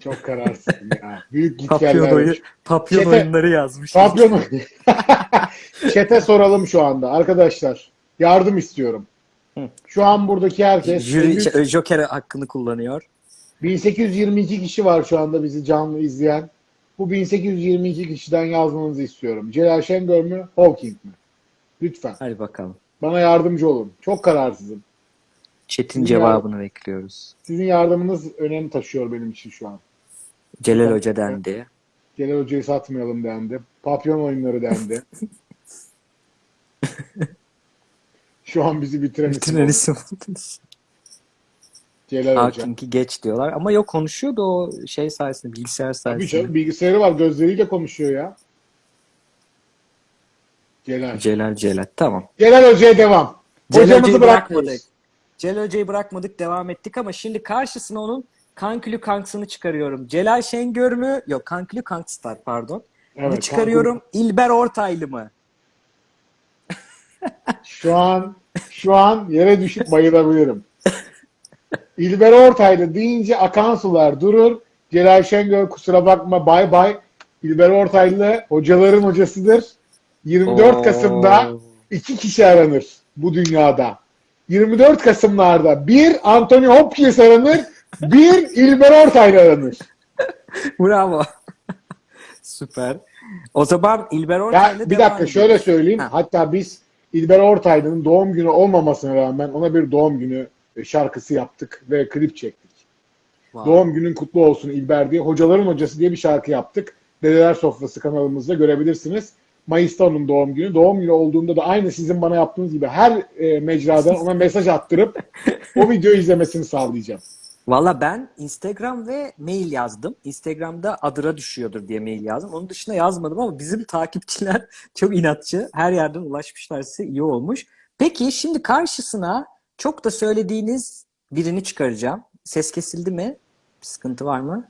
Çok kararsızım ya. Büyük gitgeller. papyon Çete- oyunları yazmış. Papyon. Çete soralım şu anda. Arkadaşlar yardım istiyorum. Hı. Şu an buradaki herkes Jüri, şey, Joker hakkını kullanıyor. 1822 kişi var şu anda bizi canlı izleyen. Bu 1822 kişiden yazmanızı istiyorum. Celal Şengör mü, Hawking mi? Lütfen. Hadi bakalım. Bana yardımcı olun. Çok kararsızım. Çetin Ya- cevabını bekliyoruz. Sizin yardımınız önem taşıyor benim için şu an. Celal Hoca dendi. Celal Hoca'yı satmayalım dendi. Papyon oyunları dendi. Şu an bizi bitiren Bütün isim Celal Hoca. Hawking'i geç diyorlar. Ama yok konuşuyordu o şey sayesinde, bilgisayar Tabii sayesinde. canım, bilgisayarı var. Gözleriyle konuşuyor ya. Celal. Celal Celal. Tamam. Celal Hoca'ya devam. Celal Hocamızı bırakmadık. Celal Hoca'yı bırakmadık, devam ettik ama şimdi karşısına onun kankülü kanksını çıkarıyorum. Celal Şengör mü? Yok, kankülü kankstar pardon. Evet, çıkarıyorum. İlber Ortaylı mı? Şu an şu an yere düşüp bayılabilirim. İlber Ortaylı deyince akan sular durur. Celal Şengör kusura bakma bay bay. İlber Ortaylı hocaların hocasıdır. 24 Oo. Kasım'da iki kişi aranır bu dünyada. 24 Kasım'larda bir Anthony Hopkins aranır, bir İlber Ortaylı aranır. Bravo. Süper. O zaman İlber Ya Ortaylı bir devam dakika şöyle ediyoruz. söyleyeyim. Ha. Hatta biz İlber Ortaylı'nın doğum günü olmamasına rağmen ona bir doğum günü şarkısı yaptık ve klip çektik. Wow. Doğum günün kutlu olsun İlber diye. Hocaların hocası diye bir şarkı yaptık. Dedeler Sofrası kanalımızda görebilirsiniz. Mayıs'ta onun doğum günü. Doğum günü olduğunda da aynı sizin bana yaptığınız gibi her e, mecradan ona mesaj attırıp o videoyu izlemesini sağlayacağım. Valla ben Instagram ve mail yazdım. Instagram'da adıra düşüyordur diye mail yazdım. Onun dışında yazmadım ama bizim takipçiler çok inatçı. Her yerden ulaşmışlar size iyi olmuş. Peki şimdi karşısına çok da söylediğiniz birini çıkaracağım. Ses kesildi mi? Bir sıkıntı var mı?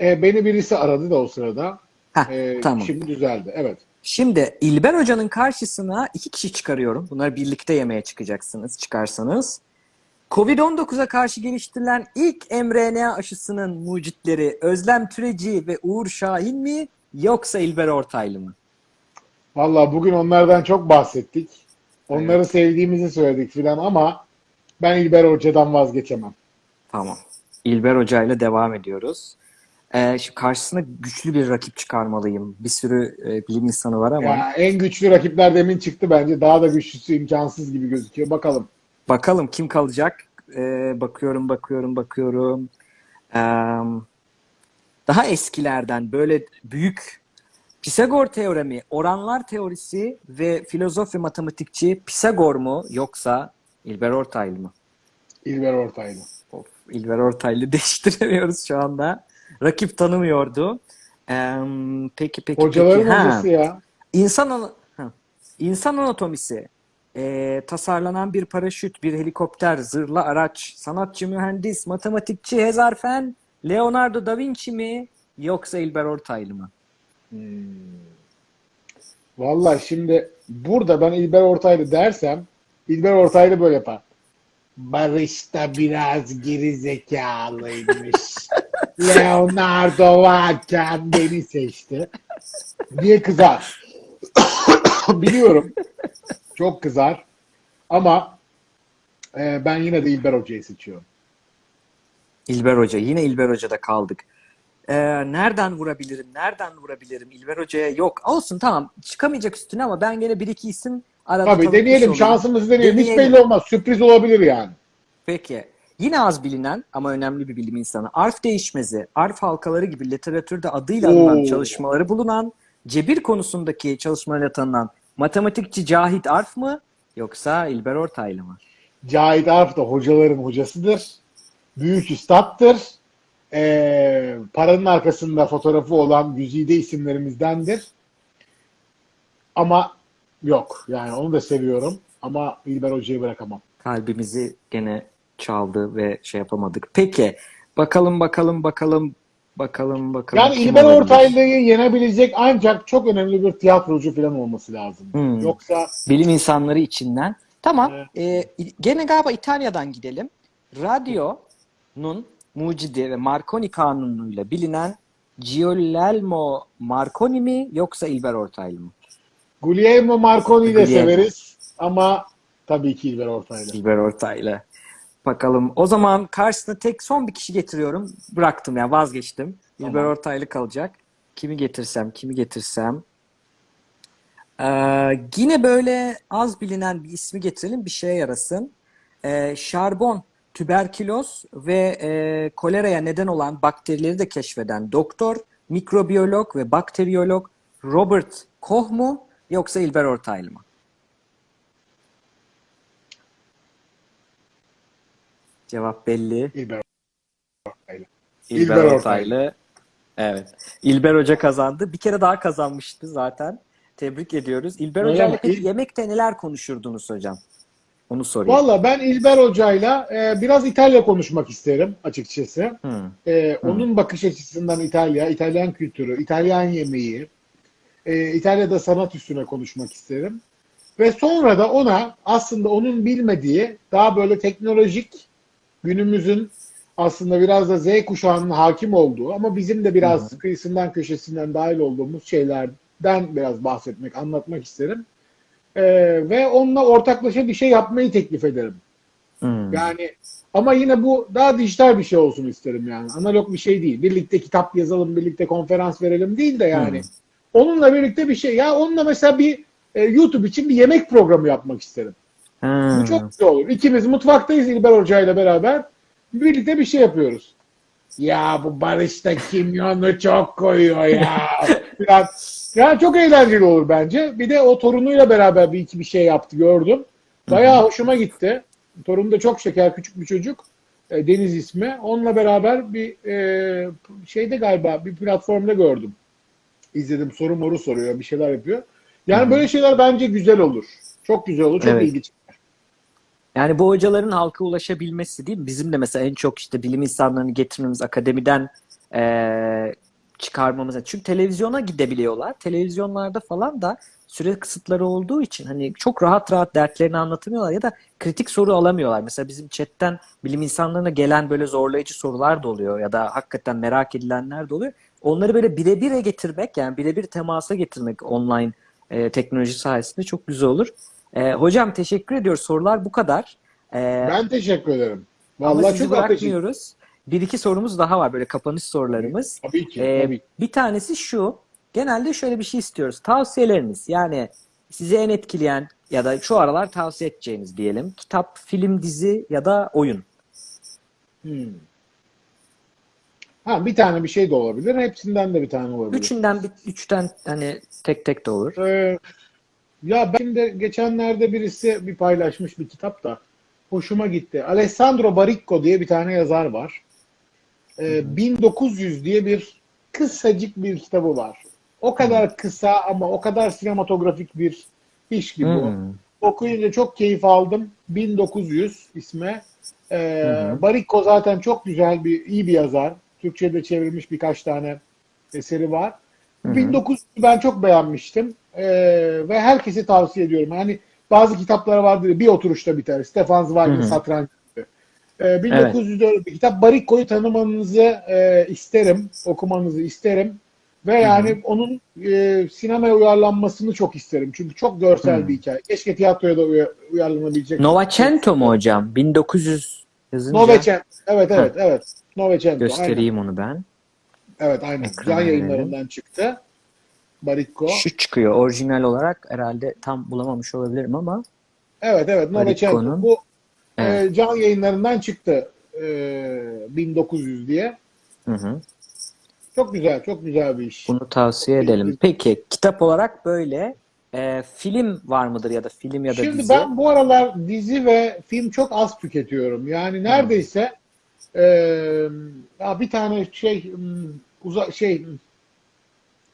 E, beni birisi aradı da o sırada. Heh, E, tamam. Şimdi düzeldi. Evet. Şimdi İlber Hoca'nın karşısına iki kişi çıkarıyorum. Bunları birlikte yemeğe çıkacaksınız, çıkarsanız. Covid-19'a karşı geliştirilen ilk mRNA aşısının mucitleri Özlem Türeci ve Uğur Şahin mi yoksa İlber Ortaylı mı? Vallahi bugün onlardan çok bahsettik. Onları sevdiğimizi söyledik filan ama ben İlber Hoca'dan vazgeçemem. Tamam. İlber Hoca ile devam ediyoruz. Ee, şimdi karşısına güçlü bir rakip çıkarmalıyım. Bir sürü e, bilim insanı var ama Ya en güçlü rakipler demin çıktı bence. Daha da güçlüsü imkansız gibi gözüküyor. Bakalım. Bakalım kim kalacak? Ee, bakıyorum, bakıyorum, bakıyorum. Ee, daha eskilerden böyle büyük Pisagor teoremi, oranlar teorisi ve filozof ve matematikçi Pisagor mu yoksa İlber Ortaylı mı? İlber Ortaylı. Of, İlber Ortaylı değiştiremiyoruz şu anda. Rakip tanımıyordu. Ee, peki peki Hocaların peki. Hocası ya. İnsan, ha. İnsan anatomisi. Ee, tasarlanan bir paraşüt, bir helikopter, zırhlı araç, sanatçı, mühendis, matematikçi, hezarfen, Leonardo da Vinci mi yoksa İlber Ortaylı mı? Vallahi şimdi burada ben İlber Ortaylı dersem İlber Ortaylı böyle yapar. Barış da biraz geri zekalıymış. Leonardo varken beni seçti. Diye kızar. Biliyorum. Çok kızar. Ama e, ben yine de İlber Hoca'yı seçiyorum. İlber Hoca. Yine İlber Hoca'da kaldık. Ee, nereden vurabilirim? Nereden vurabilirim? İlber Hoca'ya yok. Olsun tamam. Çıkamayacak üstüne ama ben gene bir iki isim arada Tabii deneyelim. Şansımızı deneyelim. Hiç Deneyelim. belli olmaz. Sürpriz olabilir yani. Peki. Yine az bilinen ama önemli bir bilim insanı. Arf değişmezi, arf halkaları gibi literatürde adıyla anılan Oo. çalışmaları bulunan, cebir konusundaki çalışmalarıyla tanınan matematikçi Cahit Arf mı yoksa İlber Ortaylı mı? Cahit Arf da hocaların hocasıdır. Büyük üstattır. Ee, paranın arkasında fotoğrafı olan güzide isimlerimizdendir. Ama yok. Yani onu da seviyorum. Ama İlber Hoca'yı bırakamam. Kalbimizi gene çaldı ve şey yapamadık. Peki. Bakalım bakalım bakalım bakalım bakalım. Yani İlber? Ortaylı'yı yenebilecek ancak çok önemli bir tiyatrocu falan olması lazım. Hmm. Yoksa Bilim insanları içinden. Tamam. Evet. Ee, gene galiba İtalya'dan gidelim. Radyo'nun mucidi ve Marconi kanunuyla bilinen Giulielmo Marconi mi yoksa İlber Ortaylı mı? Guglielmo Marconi'yi de severiz ama tabii ki İlber Ortaylı. İlber Ortaylı. Bakalım. O zaman karşısına tek son bir kişi getiriyorum. Bıraktım yani vazgeçtim. İlber Tamam. Ortaylı kalacak. Kimi getirsem, kimi getirsem. Ee, yine böyle az bilinen bir ismi getirelim. Bir şeye yarasın. Ee, şarbon, tüberküloz ve e, koleraya neden olan bakterileri de keşfeden doktor, mikrobiyolog ve bakteriyolog Robert Koch mu yoksa İlber Ortaylı mı? Cevap belli. İlber Ortaylı. İlber, İlber Ortaylı. Evet. İlber Hoca kazandı. Bir kere daha kazanmıştı zaten. Tebrik ediyoruz. İlber Öyle Hoca ile mi? peki İl- yemekte neler konuşurdunuz hocam? Onu sorayım. Valla ben İlber Hoca'yla e, biraz İtalya konuşmak isterim açıkçası. Hı. E, Onun bakış açısından İtalya, İtalyan kültürü, İtalyan yemeği, e, İtalya'da sanat üstüne konuşmak isterim. Ve sonra da ona aslında onun bilmediği daha böyle teknolojik günümüzün aslında biraz da Z kuşağının hakim olduğu ama bizim de biraz kıyısından köşesinden dahil olduğumuz şeylerden biraz bahsetmek, anlatmak isterim. E, ve onunla ortaklaşa bir şey yapmayı teklif ederim. Hmm. Yani ama yine bu daha dijital bir şey olsun isterim yani. Analog bir şey değil. Birlikte kitap yazalım, birlikte konferans verelim değil de yani. Hmm. Onunla birlikte bir şey. Ya onunla mesela bir e, YouTube için bir yemek programı yapmak isterim. Bu çok güzel olur. İkimiz mutfaktayız İlber Hoca ile beraber. Birlikte bir şey yapıyoruz. Ya bu Barış da kimyonu çok koyuyor ya. Biraz, ya çok eğlenceli olur bence. Bir de o torunuyla beraber bir iki bir şey yaptı gördüm. Bayağı hoşuma gitti. Torun da çok şeker küçük bir çocuk. E, Deniz ismi. Onunla beraber bir e, şeyde galiba bir platformda gördüm. İzledim soru moru soruyor bir şeyler yapıyor. Yani böyle şeyler bence güzel olur. Çok güzel olur. Çok Evet. ilgi. Yani bu hocaların halka ulaşabilmesi değil mi? Bizim de mesela en çok işte bilim insanlarını getirmemiz, akademiden eee, çıkarmamız. Çünkü televizyona gidebiliyorlar. Televizyonlarda falan da süre kısıtları olduğu için hani çok rahat rahat dertlerini anlatamıyorlar ya da kritik soru alamıyorlar. Mesela bizim chatten bilim insanlarına gelen böyle zorlayıcı sorular da oluyor ya da hakikaten merak edilenler de oluyor. Onları böyle birebire getirmek yani birebir temasa getirmek online e, teknoloji sayesinde çok güzel olur. E, hocam teşekkür ediyoruz. Sorular bu kadar. E, Ben teşekkür ederim. ama Vallahi sizi çok ateşim. bırakmıyoruz. Bir iki sorumuz daha var böyle kapanış sorularımız. Tabii ki. Ee, tabii bir tanesi şu. Genelde şöyle bir şey istiyoruz. Tavsiyeleriniz yani sizi en etkileyen ya da şu aralar tavsiye edeceğiniz diyelim. Kitap, film, dizi ya da oyun. Hmm. Ha, bir tane bir şey de olabilir. Hepsinden de bir tane olabilir. Üçünden bir, üçten hani tek tek de olur. Ee, ya ben de geçenlerde birisi bir paylaşmış bir kitap da hoşuma gitti. Alessandro Baricco diye bir tane yazar var. Ee, 1900 diye bir kısacık bir kitabı var. O kadar kısa ama o kadar sinematografik bir iş gibi o. Hmm. Okuyunca çok keyif aldım. 1900 isme. Ee, Baricco zaten çok güzel bir iyi bir yazar. Türkçe'de çevrilmiş birkaç tane eseri var. 1900'ü ben çok beğenmiştim. Ee, ve herkese tavsiye ediyorum. Yani bazı kitapları vardır bir oturuşta biter. Stefan Zweig'in Satranç gibi. Ee, 1900'de öyle bir kitap. Baricco'yu tanımanızı e, isterim. Okumanızı isterim. Ve yani onun e, sinemaya uyarlanmasını çok isterim. Çünkü çok görsel bir hikaye. Keşke tiyatroya da uya- uyarlanabilecek. Novecento mu hocam? 1900 yazınca Novecento. Evet evet evet. Novecento. Aynen. göstereyim onu ben. Evet aynen. Ekrana Can yayınlarından çıktı. Baricco. Şu çıkıyor. Orijinal olarak herhalde tam bulamamış olabilirim ama Evet evet. Baricco'nun- Bu Evet. e, can yayınlarından çıktı. E, 1900 diye. Hı hı. Çok güzel, çok güzel bir iş. Bunu tavsiye edelim. Peki kitap olarak böyle. Ee, film var mıdır ya da film ya da Şimdi dizi? ben bu aralar dizi ve film çok az tüketiyorum. Yani neredeyse e, ya bir tane şey hmm, uza şey hmm,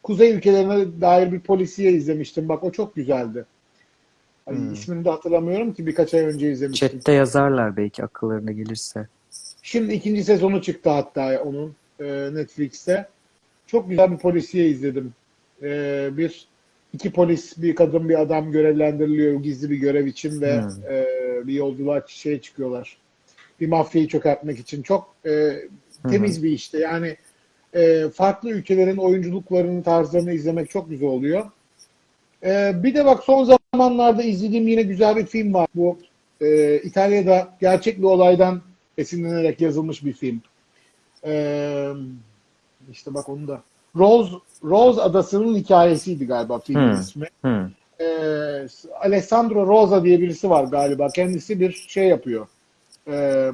Kuzey ülkelerine dair bir polisiye izlemiştim. Bak o çok güzeldi. Ay, Hmm. ismini de hatırlamıyorum ki birkaç ay önce izlemiştim. Chat'te yazarlar belki akıllarına gelirse. Şimdi ikinci sezonu çıktı hatta onun e, Netflix'te. Çok güzel bir polisiye izledim. E, bir iki polis, bir kadın, bir adam görevlendiriliyor gizli bir görev için ve Hmm. e, bir yolculuğa şeye çıkıyorlar. Bir mafyayı çökertmek için. Çok e, temiz bir işte. Yani e, farklı ülkelerin oyunculuklarını, tarzlarını izlemek çok güzel oluyor. E, bir de bak son zamanlarda izlediğim yine güzel bir film var. Bu e, İtalya'da gerçek bir olaydan esinlenerek yazılmış bir film. Ee, işte bak onu da. Rose Rose Adası'nın hikayesiydi galiba filmin Hmm. ismi. Hı. Ee, Alessandro Rosa diye birisi var galiba. Kendisi bir şey yapıyor. Ee,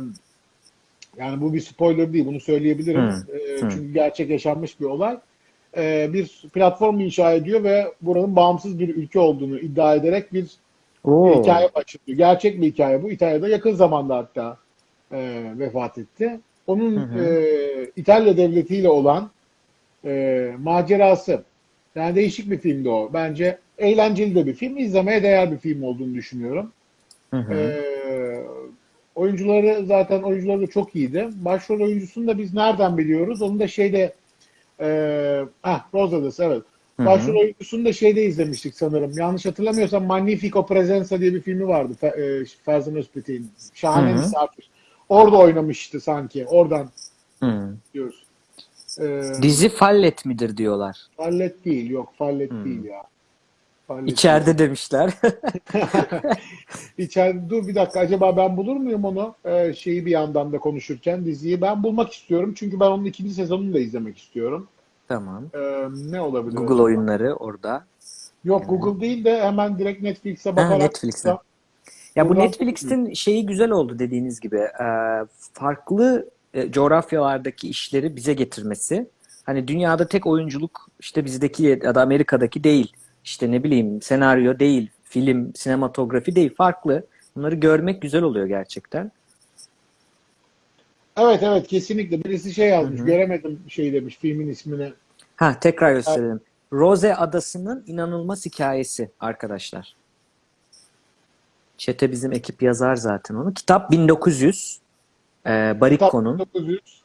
yani bu bir spoiler değil. Bunu söyleyebilirim. Hmm. Ee, Hmm. Çünkü gerçek yaşanmış bir olay. Ee, bir platform inşa ediyor ve buranın bağımsız bir ülke olduğunu iddia ederek bir Oo. hikaye başlıyor. Gerçek bir hikaye bu. İtalya'da yakın zamanda hatta e, vefat etti. Onun Hı hı. e, İtalya devletiyle olan e, macerası. Yani değişik bir filmdi o. Bence eğlenceli de bir film. İzlemeye değer bir film olduğunu düşünüyorum. Hı hı. E, oyuncuları zaten oyuncuları da çok iyiydi. Başrol oyuncusunu da biz nereden biliyoruz? Onu da şeyde e, ah Rosales evet. Başrol oyuncusunu da şeyde izlemiştik sanırım. Yanlış hatırlamıyorsam Magnifico Presenza diye bir filmi vardı. Fe, e, Ferzan Özpetek'in. Şahane misafir. Orada oynamıştı sanki. Oradan Hı. diyoruz. Ee, Dizi Fallet midir diyorlar. Fallet değil. Yok Fallet Hmm. değil ya. Fallet İçeride demişler. İçeride dur bir dakika. Acaba ben bulur muyum onu? Ee, şeyi bir yandan da konuşurken diziyi. Ben bulmak istiyorum. Çünkü ben onun ikinci sezonunu da izlemek istiyorum. tamam. Ee, ne olabilir? Google acaba? oyunları orada. Yok Google değil de hemen direkt Netflix'e Ha, bakarak. Netflix'e. Ya bu Netflix'in şeyi güzel oldu dediğiniz gibi. Ee, farklı e, coğrafyalardaki işleri bize getirmesi. Hani dünyada tek oyunculuk işte bizdeki ya da Amerika'daki değil. İşte ne bileyim senaryo değil, film, sinematografi değil. Farklı. Bunları görmek güzel oluyor gerçekten. Evet evet kesinlikle. Birisi şey yazmış. Hı hı. Göremedim şey demiş filmin ismini. Ha tekrar gösterelim. Rose Adası'nın inanılmaz hikayesi arkadaşlar. Çete bizim ekip yazar zaten onu. Kitap 1900. Ee, Barikko'nun. 1900.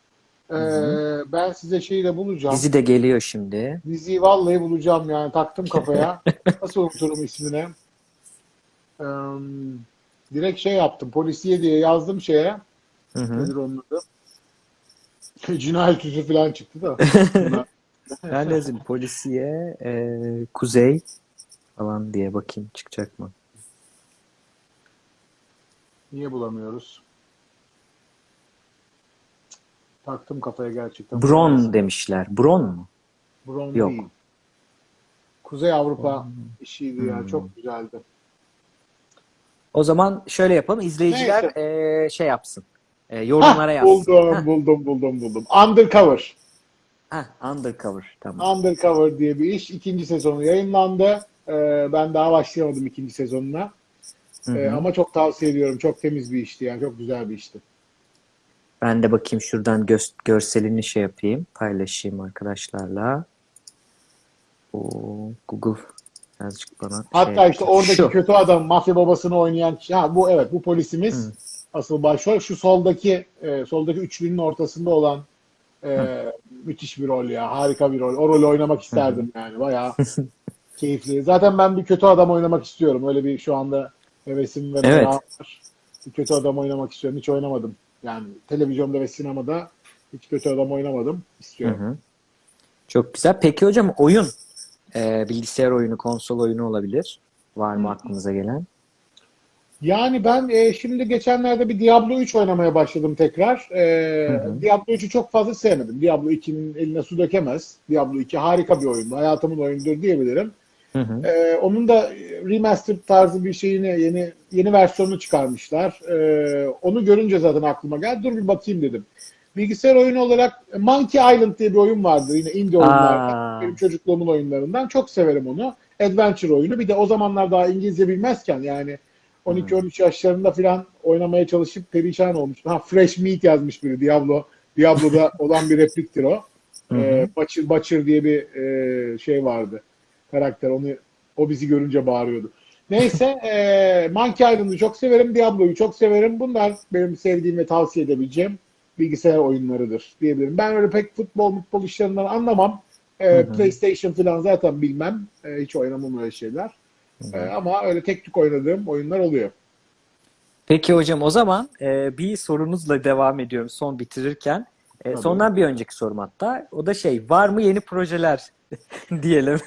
Ee, ben size şeyi de bulacağım. Dizi de geliyor şimdi. Diziyi vallahi bulacağım yani taktım kafaya. Nasıl unuturum ismini? Ee, direkt şey yaptım. Polisiye diye yazdım şeye. Hı hı. Nedir onun adı? Cinayet süsü falan çıktı da. Ben yazayım. Polisiye, e, Kuzey falan diye bakayım çıkacak mı? Niye bulamıyoruz? Taktım kafaya gerçekten. Bron demişler. Bron mu? Bron Yok. değil. Kuzey Avrupa işiydi ya. Hmm. Çok güzeldi. O zaman şöyle yapalım. İzleyiciler Neyse. e, şey yapsın. E, yorumlara Hah, yazsın. buldum, Hah, buldum, buldum, buldum. Undercover. hah, undercover. Tamam. Undercover diye bir iş. İkinci sezonu yayınlandı. Ee, ben daha başlayamadım ikinci sezonuna. Hı Ee, hı. ama çok tavsiye ediyorum. Çok temiz bir işti yani. Çok güzel bir işti. Ben de bakayım şuradan gö- görselini şey yapayım. Paylaşayım arkadaşlarla. O Google birazcık bana Hatta şey işte oradaki Şu. kötü adam, mafya babasını oynayan ha bu evet bu polisimiz Hı. asıl başrol. Şu soldaki e, soldaki üçlünün ortasında olan e, müthiş bir rol ya. Harika bir rol. O rolü oynamak isterdim yani. Bayağı keyifli. Zaten ben bir kötü adam oynamak istiyorum. Öyle bir şu anda hevesim ve Evet. var. Bir kötü adam oynamak istiyorum. Hiç oynamadım. Yani televizyonda ve sinemada hiç kötü adam oynamadım. Hı İstiyorum. hı. Çok güzel. Peki hocam oyun, e, bilgisayar oyunu, konsol oyunu olabilir. Var mı aklınıza gelen? Yani ben e, şimdi geçenlerde bir Diablo 3 oynamaya başladım tekrar. E, Hı hı. Diablo 3'ü çok fazla sevmedim. Diablo 2'nin eline su dökemez. Diablo 2 harika bir oyundu. Hayatımın oyunudur diyebilirim. Hı hı. E, onun da e, remastered tarzı bir şeyini yeni yeni versiyonunu çıkarmışlar. Ee, onu görünce zaten aklıma geldi. Dur bir bakayım dedim. Bilgisayar oyunu olarak Monkey Island diye bir oyun vardı yine indie oyunlardan. Benim çocukluğumun oyunlarından. Çok severim onu. Adventure oyunu. Bir de o zamanlar daha İngilizce bilmezken yani 12-13 yaşlarında falan oynamaya çalışıp perişan olmuştum. Ha Fresh Meat yazmış biri Diablo. Diablo'da olan bir repliktir o. Ee, Butcher, Butcher diye bir e, şey vardı. Karakter. Onu o bizi görünce bağırıyordu. Neyse e, Monkey Island'ı çok severim. Diablo'yu çok severim. Bunlar benim sevdiğim ve tavsiye edebileceğim bilgisayar oyunlarıdır diyebilirim. Ben öyle pek futbol futbol işlerinden anlamam. E, PlayStation falan zaten bilmem. E, hiç oynamam öyle şeyler. E, ama öyle tek tük oynadığım oyunlar oluyor. Peki hocam o zaman e, bir sorunuzla devam ediyorum son bitirirken. E, Tabii. sondan bir önceki sorum hatta. O da şey var mı yeni projeler diyelim.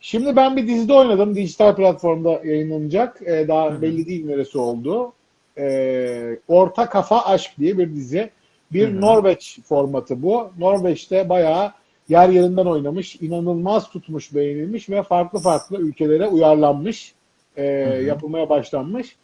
Şimdi ben bir dizide oynadım. Dijital platformda yayınlanacak. Ee, daha belli değil neresi oldu. Ee, Orta Kafa Aşk diye bir dizi. Bir Norveç formatı bu. Norveç'te bayağı yer yerinden oynamış. inanılmaz tutmuş, beğenilmiş ve farklı farklı ülkelere uyarlanmış. e, yapılmaya başlanmış.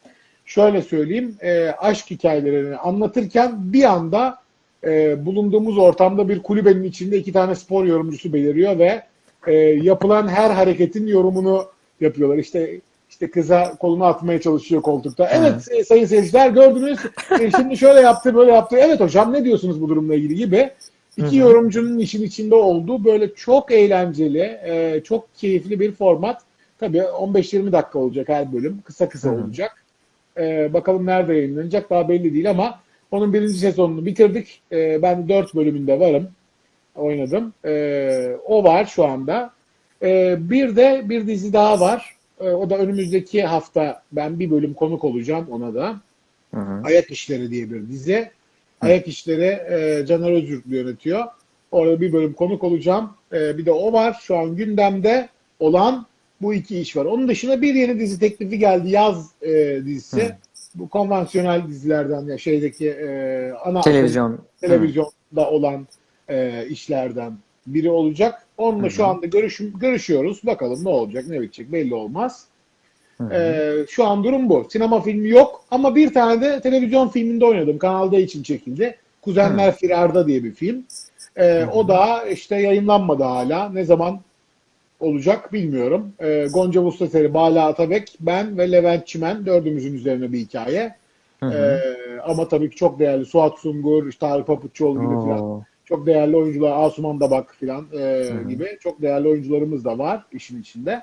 Şöyle söyleyeyim. e, aşk hikayelerini anlatırken bir anda e, bulunduğumuz ortamda bir kulübenin içinde iki tane spor yorumcusu beliriyor ve e, yapılan her hareketin yorumunu yapıyorlar. İşte işte kıza kolunu atmaya çalışıyor koltukta. Evet e, sayın seyirciler gördünüz. E, şimdi şöyle yaptı böyle yaptı. Evet hocam ne diyorsunuz bu durumla ilgili gibi. İki yorumcunun işin içinde olduğu böyle çok eğlenceli, e, çok keyifli bir format. Tabii 15-20 dakika olacak her bölüm. Kısa kısa olacak. E, bakalım nerede yayınlanacak daha belli değil ama onun birinci sezonunu bitirdik. E, ben dört bölümünde varım. Oynadım. E, o var şu anda. E, bir de bir dizi daha var. E, o da önümüzdeki hafta ben bir bölüm konuk olacağım ona da. Hı hı. Ayak İşleri diye bir dizi. Ayak İşleri e, Caner Özgürlü yönetiyor. Orada bir bölüm konuk olacağım. E, bir de o var. Şu an gündemde olan bu iki iş var. Onun dışında bir yeni dizi teklifi geldi. Yaz e, dizisi. Bu konvansiyonel dizilerden ya şeydeki e, ana Televizyon. televizyonda olan e, işlerden biri olacak. Onunla şu anda görüş, görüşüyoruz. Bakalım ne olacak, ne bitecek belli olmaz. E, şu an durum bu. Sinema filmi yok ama bir tane de televizyon filminde oynadım. Kanal D için çekildi. Kuzenler Firarda diye bir film. E, o da işte yayınlanmadı hala. Ne zaman olacak bilmiyorum. E, Gonca Mustateri, Bala Atabek, ben ve Levent Çimen dördümüzün üzerine bir hikaye. E, ama tabii ki çok değerli Suat Sungur, işte Tarık Papuççuoğlu gibi falan. Çok değerli oyuncular, Asuman Dabak filan e, gibi çok değerli oyuncularımız da var işin içinde.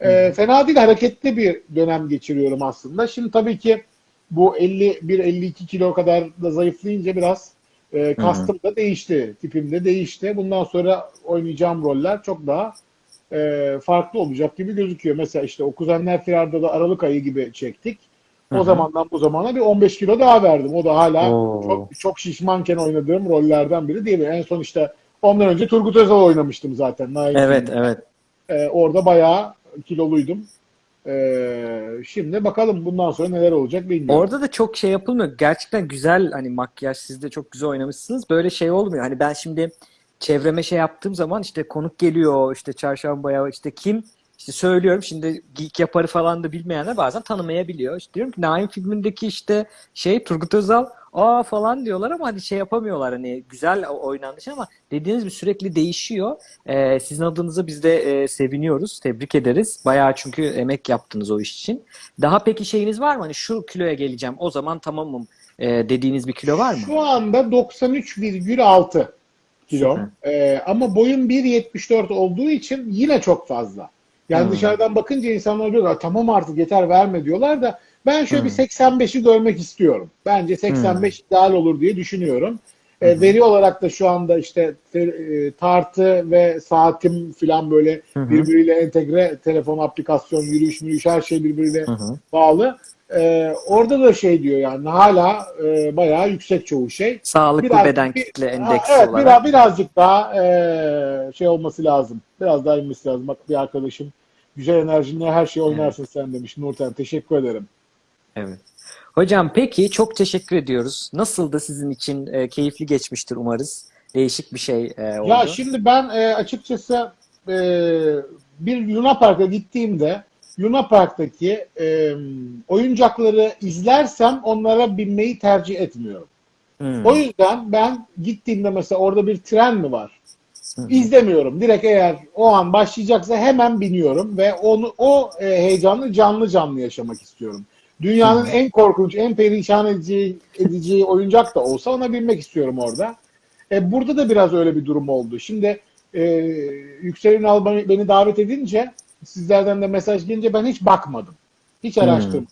E, fena değil, hareketli bir dönem geçiriyorum aslında. Şimdi tabii ki bu 51-52 kilo kadar da zayıflayınca biraz e, kastım da değişti, tipim de değişti. Bundan sonra oynayacağım roller çok daha e, farklı olacak gibi gözüküyor. Mesela işte o Kuzenler Firar'da da Aralık ayı gibi çektik. O zamandan bu zamana bir 15 kilo daha verdim. O da hala Oo. çok çok şişmanken oynadığım rollerden biri değil mi? En son işte ondan önce Turgut Özal oynamıştım zaten. Nail Evet filminde. evet. Ee, orada bayağı kiloluydum. Ee, şimdi bakalım bundan sonra neler olacak bilmiyorum. Orada da çok şey yapılmıyor. Gerçekten güzel hani makyaj siz de çok güzel oynamışsınız. Böyle şey olmuyor. Hani ben şimdi çevreme şey yaptığım zaman işte konuk geliyor işte çarşambaya işte kim işte söylüyorum şimdi geek yaparı falan da bilmeyenler bazen tanımayabiliyor. İşte diyorum ki Naim filmindeki işte şey Turgut Özal aa falan diyorlar ama hani şey yapamıyorlar hani güzel oynanmış ama dediğiniz gibi sürekli değişiyor. Ee, sizin adınıza biz de e, seviniyoruz. Tebrik ederiz. Bayağı çünkü emek yaptınız o iş için. Daha peki şeyiniz var mı? Hani şu kiloya geleceğim o zaman tamamım e, dediğiniz bir kilo var mı? Şu anda 93,6 kilo. Ee, ama boyum 1.74 olduğu için yine çok fazla. Yani Hmm. dışarıdan bakınca insanlar diyorlar tamam artık yeter verme diyorlar da ben şöyle Hmm. bir 85'i görmek istiyorum. Bence 85 ideal olur diye düşünüyorum. Ee, veri olarak da şu anda işte te- e, tartı ve saatim falan böyle birbiriyle entegre telefon aplikasyon yürüyüş yürüyüş her şey birbiriyle hı. bağlı. Ee, orada da şey diyor yani hala e, bayağı yüksek çoğu şey. Sağlıklı Biraz- beden bir- kitle endeksi evet, olarak. biraz, birazcık daha e, şey olması lazım. Biraz daha inmesi lazım. Bak bir arkadaşım güzel enerjinle her şeyi oynarsın sen demiş. Nurten teşekkür ederim. Evet. Hocam peki çok teşekkür ediyoruz. Nasıldı sizin için? E, keyifli geçmiştir umarız. Değişik bir şey e, oldu. Ya şimdi ben e, açıkçası e, bir Luna Park'a gittiğimde Luna Park'taki e, oyuncakları izlersem onlara binmeyi tercih etmiyorum. Hmm. O yüzden ben gittiğimde mesela orada bir tren mi var? Hı. İzlemiyorum. Direkt eğer o an başlayacaksa hemen biniyorum ve onu o e, heyecanı canlı canlı yaşamak istiyorum. Dünyanın Hı. en korkunç, en perişan edici, edici oyuncak da olsa ona binmek istiyorum orada. E, burada da biraz öyle bir durum oldu. Şimdi e, Yüksel Ünal beni davet edince sizlerden de mesaj gelince ben hiç bakmadım. Hiç araştırmadım.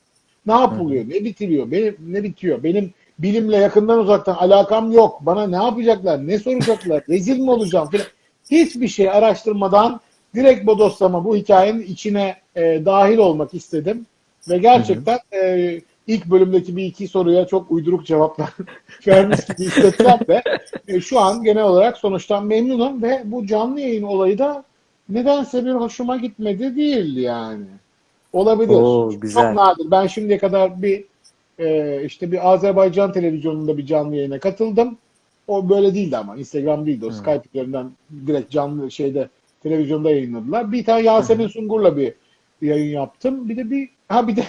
Ne yapılıyor, ne bitiriyor, benim, ne bitiyor? Benim bilimle yakından uzaktan alakam yok. Bana ne yapacaklar, ne soracaklar, rezil mi olacağım filan. Hiçbir şey araştırmadan direkt bodoslama bu hikayenin içine e, dahil olmak istedim. Ve gerçekten e, ilk bölümdeki bir iki soruya çok uyduruk cevaplar vermiş gibi hissetsem de e, şu an genel olarak sonuçtan memnunum ve bu canlı yayın olayı da nedense bir hoşuma gitmedi değil yani. Olabilir. Oo, güzel. Çok nadir. Ben şimdiye kadar bir e, işte bir Azerbaycan televizyonunda bir canlı yayına katıldım. O böyle değildi ama. Instagram değildi. O Skype üzerinden direkt canlı şeyde televizyonda yayınladılar. Bir tane Yasemin Sungur'la bir yayın yaptım. Bir de bir ha bir de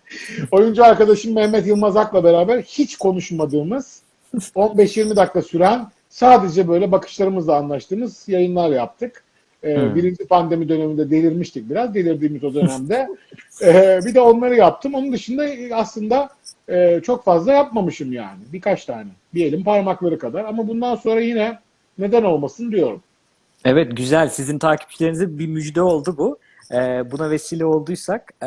oyuncu arkadaşım Mehmet Yılmaz Ak'la beraber hiç konuşmadığımız 15-20 dakika süren sadece böyle bakışlarımızla anlaştığımız yayınlar yaptık. Ee, Hmm. Birinci pandemi döneminde delirmiştik biraz. Delirdiğimiz o dönemde. Ee, bir de onları yaptım. Onun dışında aslında e, çok fazla yapmamışım yani. Birkaç tane. Bir elin parmakları kadar. Ama bundan sonra yine neden olmasın diyorum. Evet güzel. Sizin takipçilerinize bir müjde oldu bu. Ee, buna vesile olduysak e,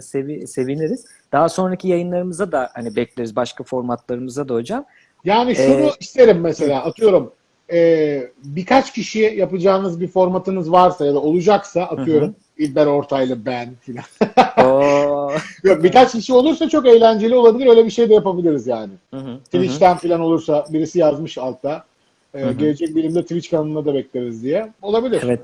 sevi- seviniriz. Daha sonraki yayınlarımıza da hani bekleriz başka formatlarımıza da hocam. Yani şunu Ee, isterim mesela atıyorum e, birkaç kişi yapacağınız bir formatınız varsa ya da olacaksa atıyorum İlber Ortaylı ben filan. Yok, birkaç kişi olursa çok eğlenceli olabilir. Öyle bir şey de yapabiliriz yani. Hı hı, hı hı. Twitch'ten filan olursa birisi yazmış altta. E, gelecek bilimde Twitch kanalına da bekleriz diye. Olabilir. Evet.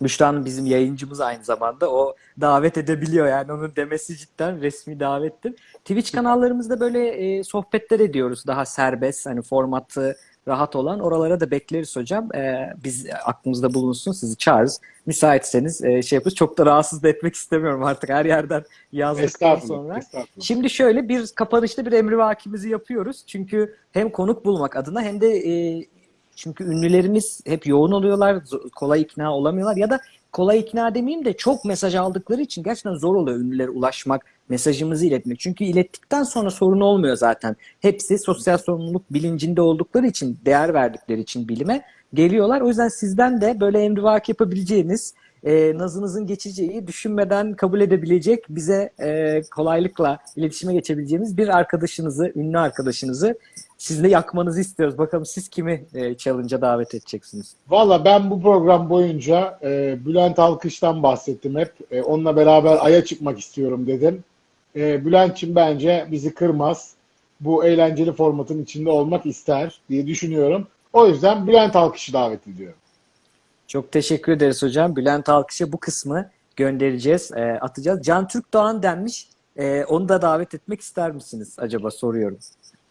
Büşra Hanım bizim yayıncımız aynı zamanda. O davet edebiliyor yani onun demesi cidden resmi davettir. Twitch kanallarımızda böyle e, sohbetler ediyoruz. Daha serbest hani formatı rahat olan. Oralara da bekleriz hocam. E, biz aklımızda bulunsun. Sizi çağırırız. Müsaitseniz e, şey yaparız. Çok da rahatsız da etmek istemiyorum artık her yerden yazdıktan sonra. estağfurullah. Şimdi şöyle bir kapanışta bir emri vakimizi yapıyoruz. Çünkü hem konuk bulmak adına hem de e, çünkü ünlülerimiz hep yoğun oluyorlar, kolay ikna olamıyorlar ya da kolay ikna demeyeyim de çok mesaj aldıkları için gerçekten zor oluyor ünlülere ulaşmak, mesajımızı iletmek. Çünkü ilettikten sonra sorun olmuyor zaten. Hepsi sosyal sorumluluk bilincinde oldukları için, değer verdikleri için bilime geliyorlar. O yüzden sizden de böyle emrivaki yapabileceğiniz, e, nazınızın geçeceği, düşünmeden kabul edebilecek, bize e, kolaylıkla iletişime geçebileceğimiz bir arkadaşınızı, ünlü arkadaşınızı sizle yakmanızı istiyoruz. Bakalım siz kimi e, challenge'a davet edeceksiniz? Valla ben bu program boyunca e, Bülent Alkış'tan bahsettim hep. E, onunla beraber Ay'a çıkmak istiyorum dedim. E, Bülent'çim bence bizi kırmaz. Bu eğlenceli formatın içinde olmak ister diye düşünüyorum. O yüzden Bülent Alkış'ı davet ediyorum. Çok teşekkür ederiz hocam. Bülent Alkış'a bu kısmı göndereceğiz, e, atacağız. Can Türk Doğan denmiş. E, onu da davet etmek ister misiniz acaba soruyorum.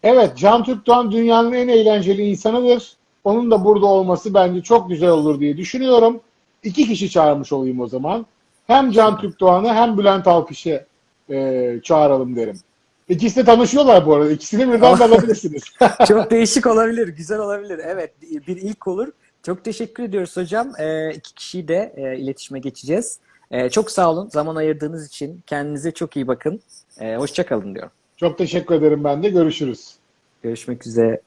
Evet, Can Türkdoğan dünyanın en eğlenceli insanıdır. Onun da burada olması bence çok güzel olur diye düşünüyorum. İki kişi çağırmış olayım o zaman. Hem Can Türkdoğan'ı hem Bülent Alkış'ı e, çağıralım derim. İkisi de tanışıyorlar bu arada. İkisini birden de alabilirsiniz. Çok değişik olabilir, güzel olabilir. Evet, bir ilk olur. Çok teşekkür ediyoruz hocam. E, iki kişiyi de e, iletişime geçeceğiz. E, çok sağ olun zaman ayırdığınız için. Kendinize çok iyi bakın. E, hoşça kalın diyorum. Çok teşekkür ederim ben de. Görüşürüz. Görüşmek üzere.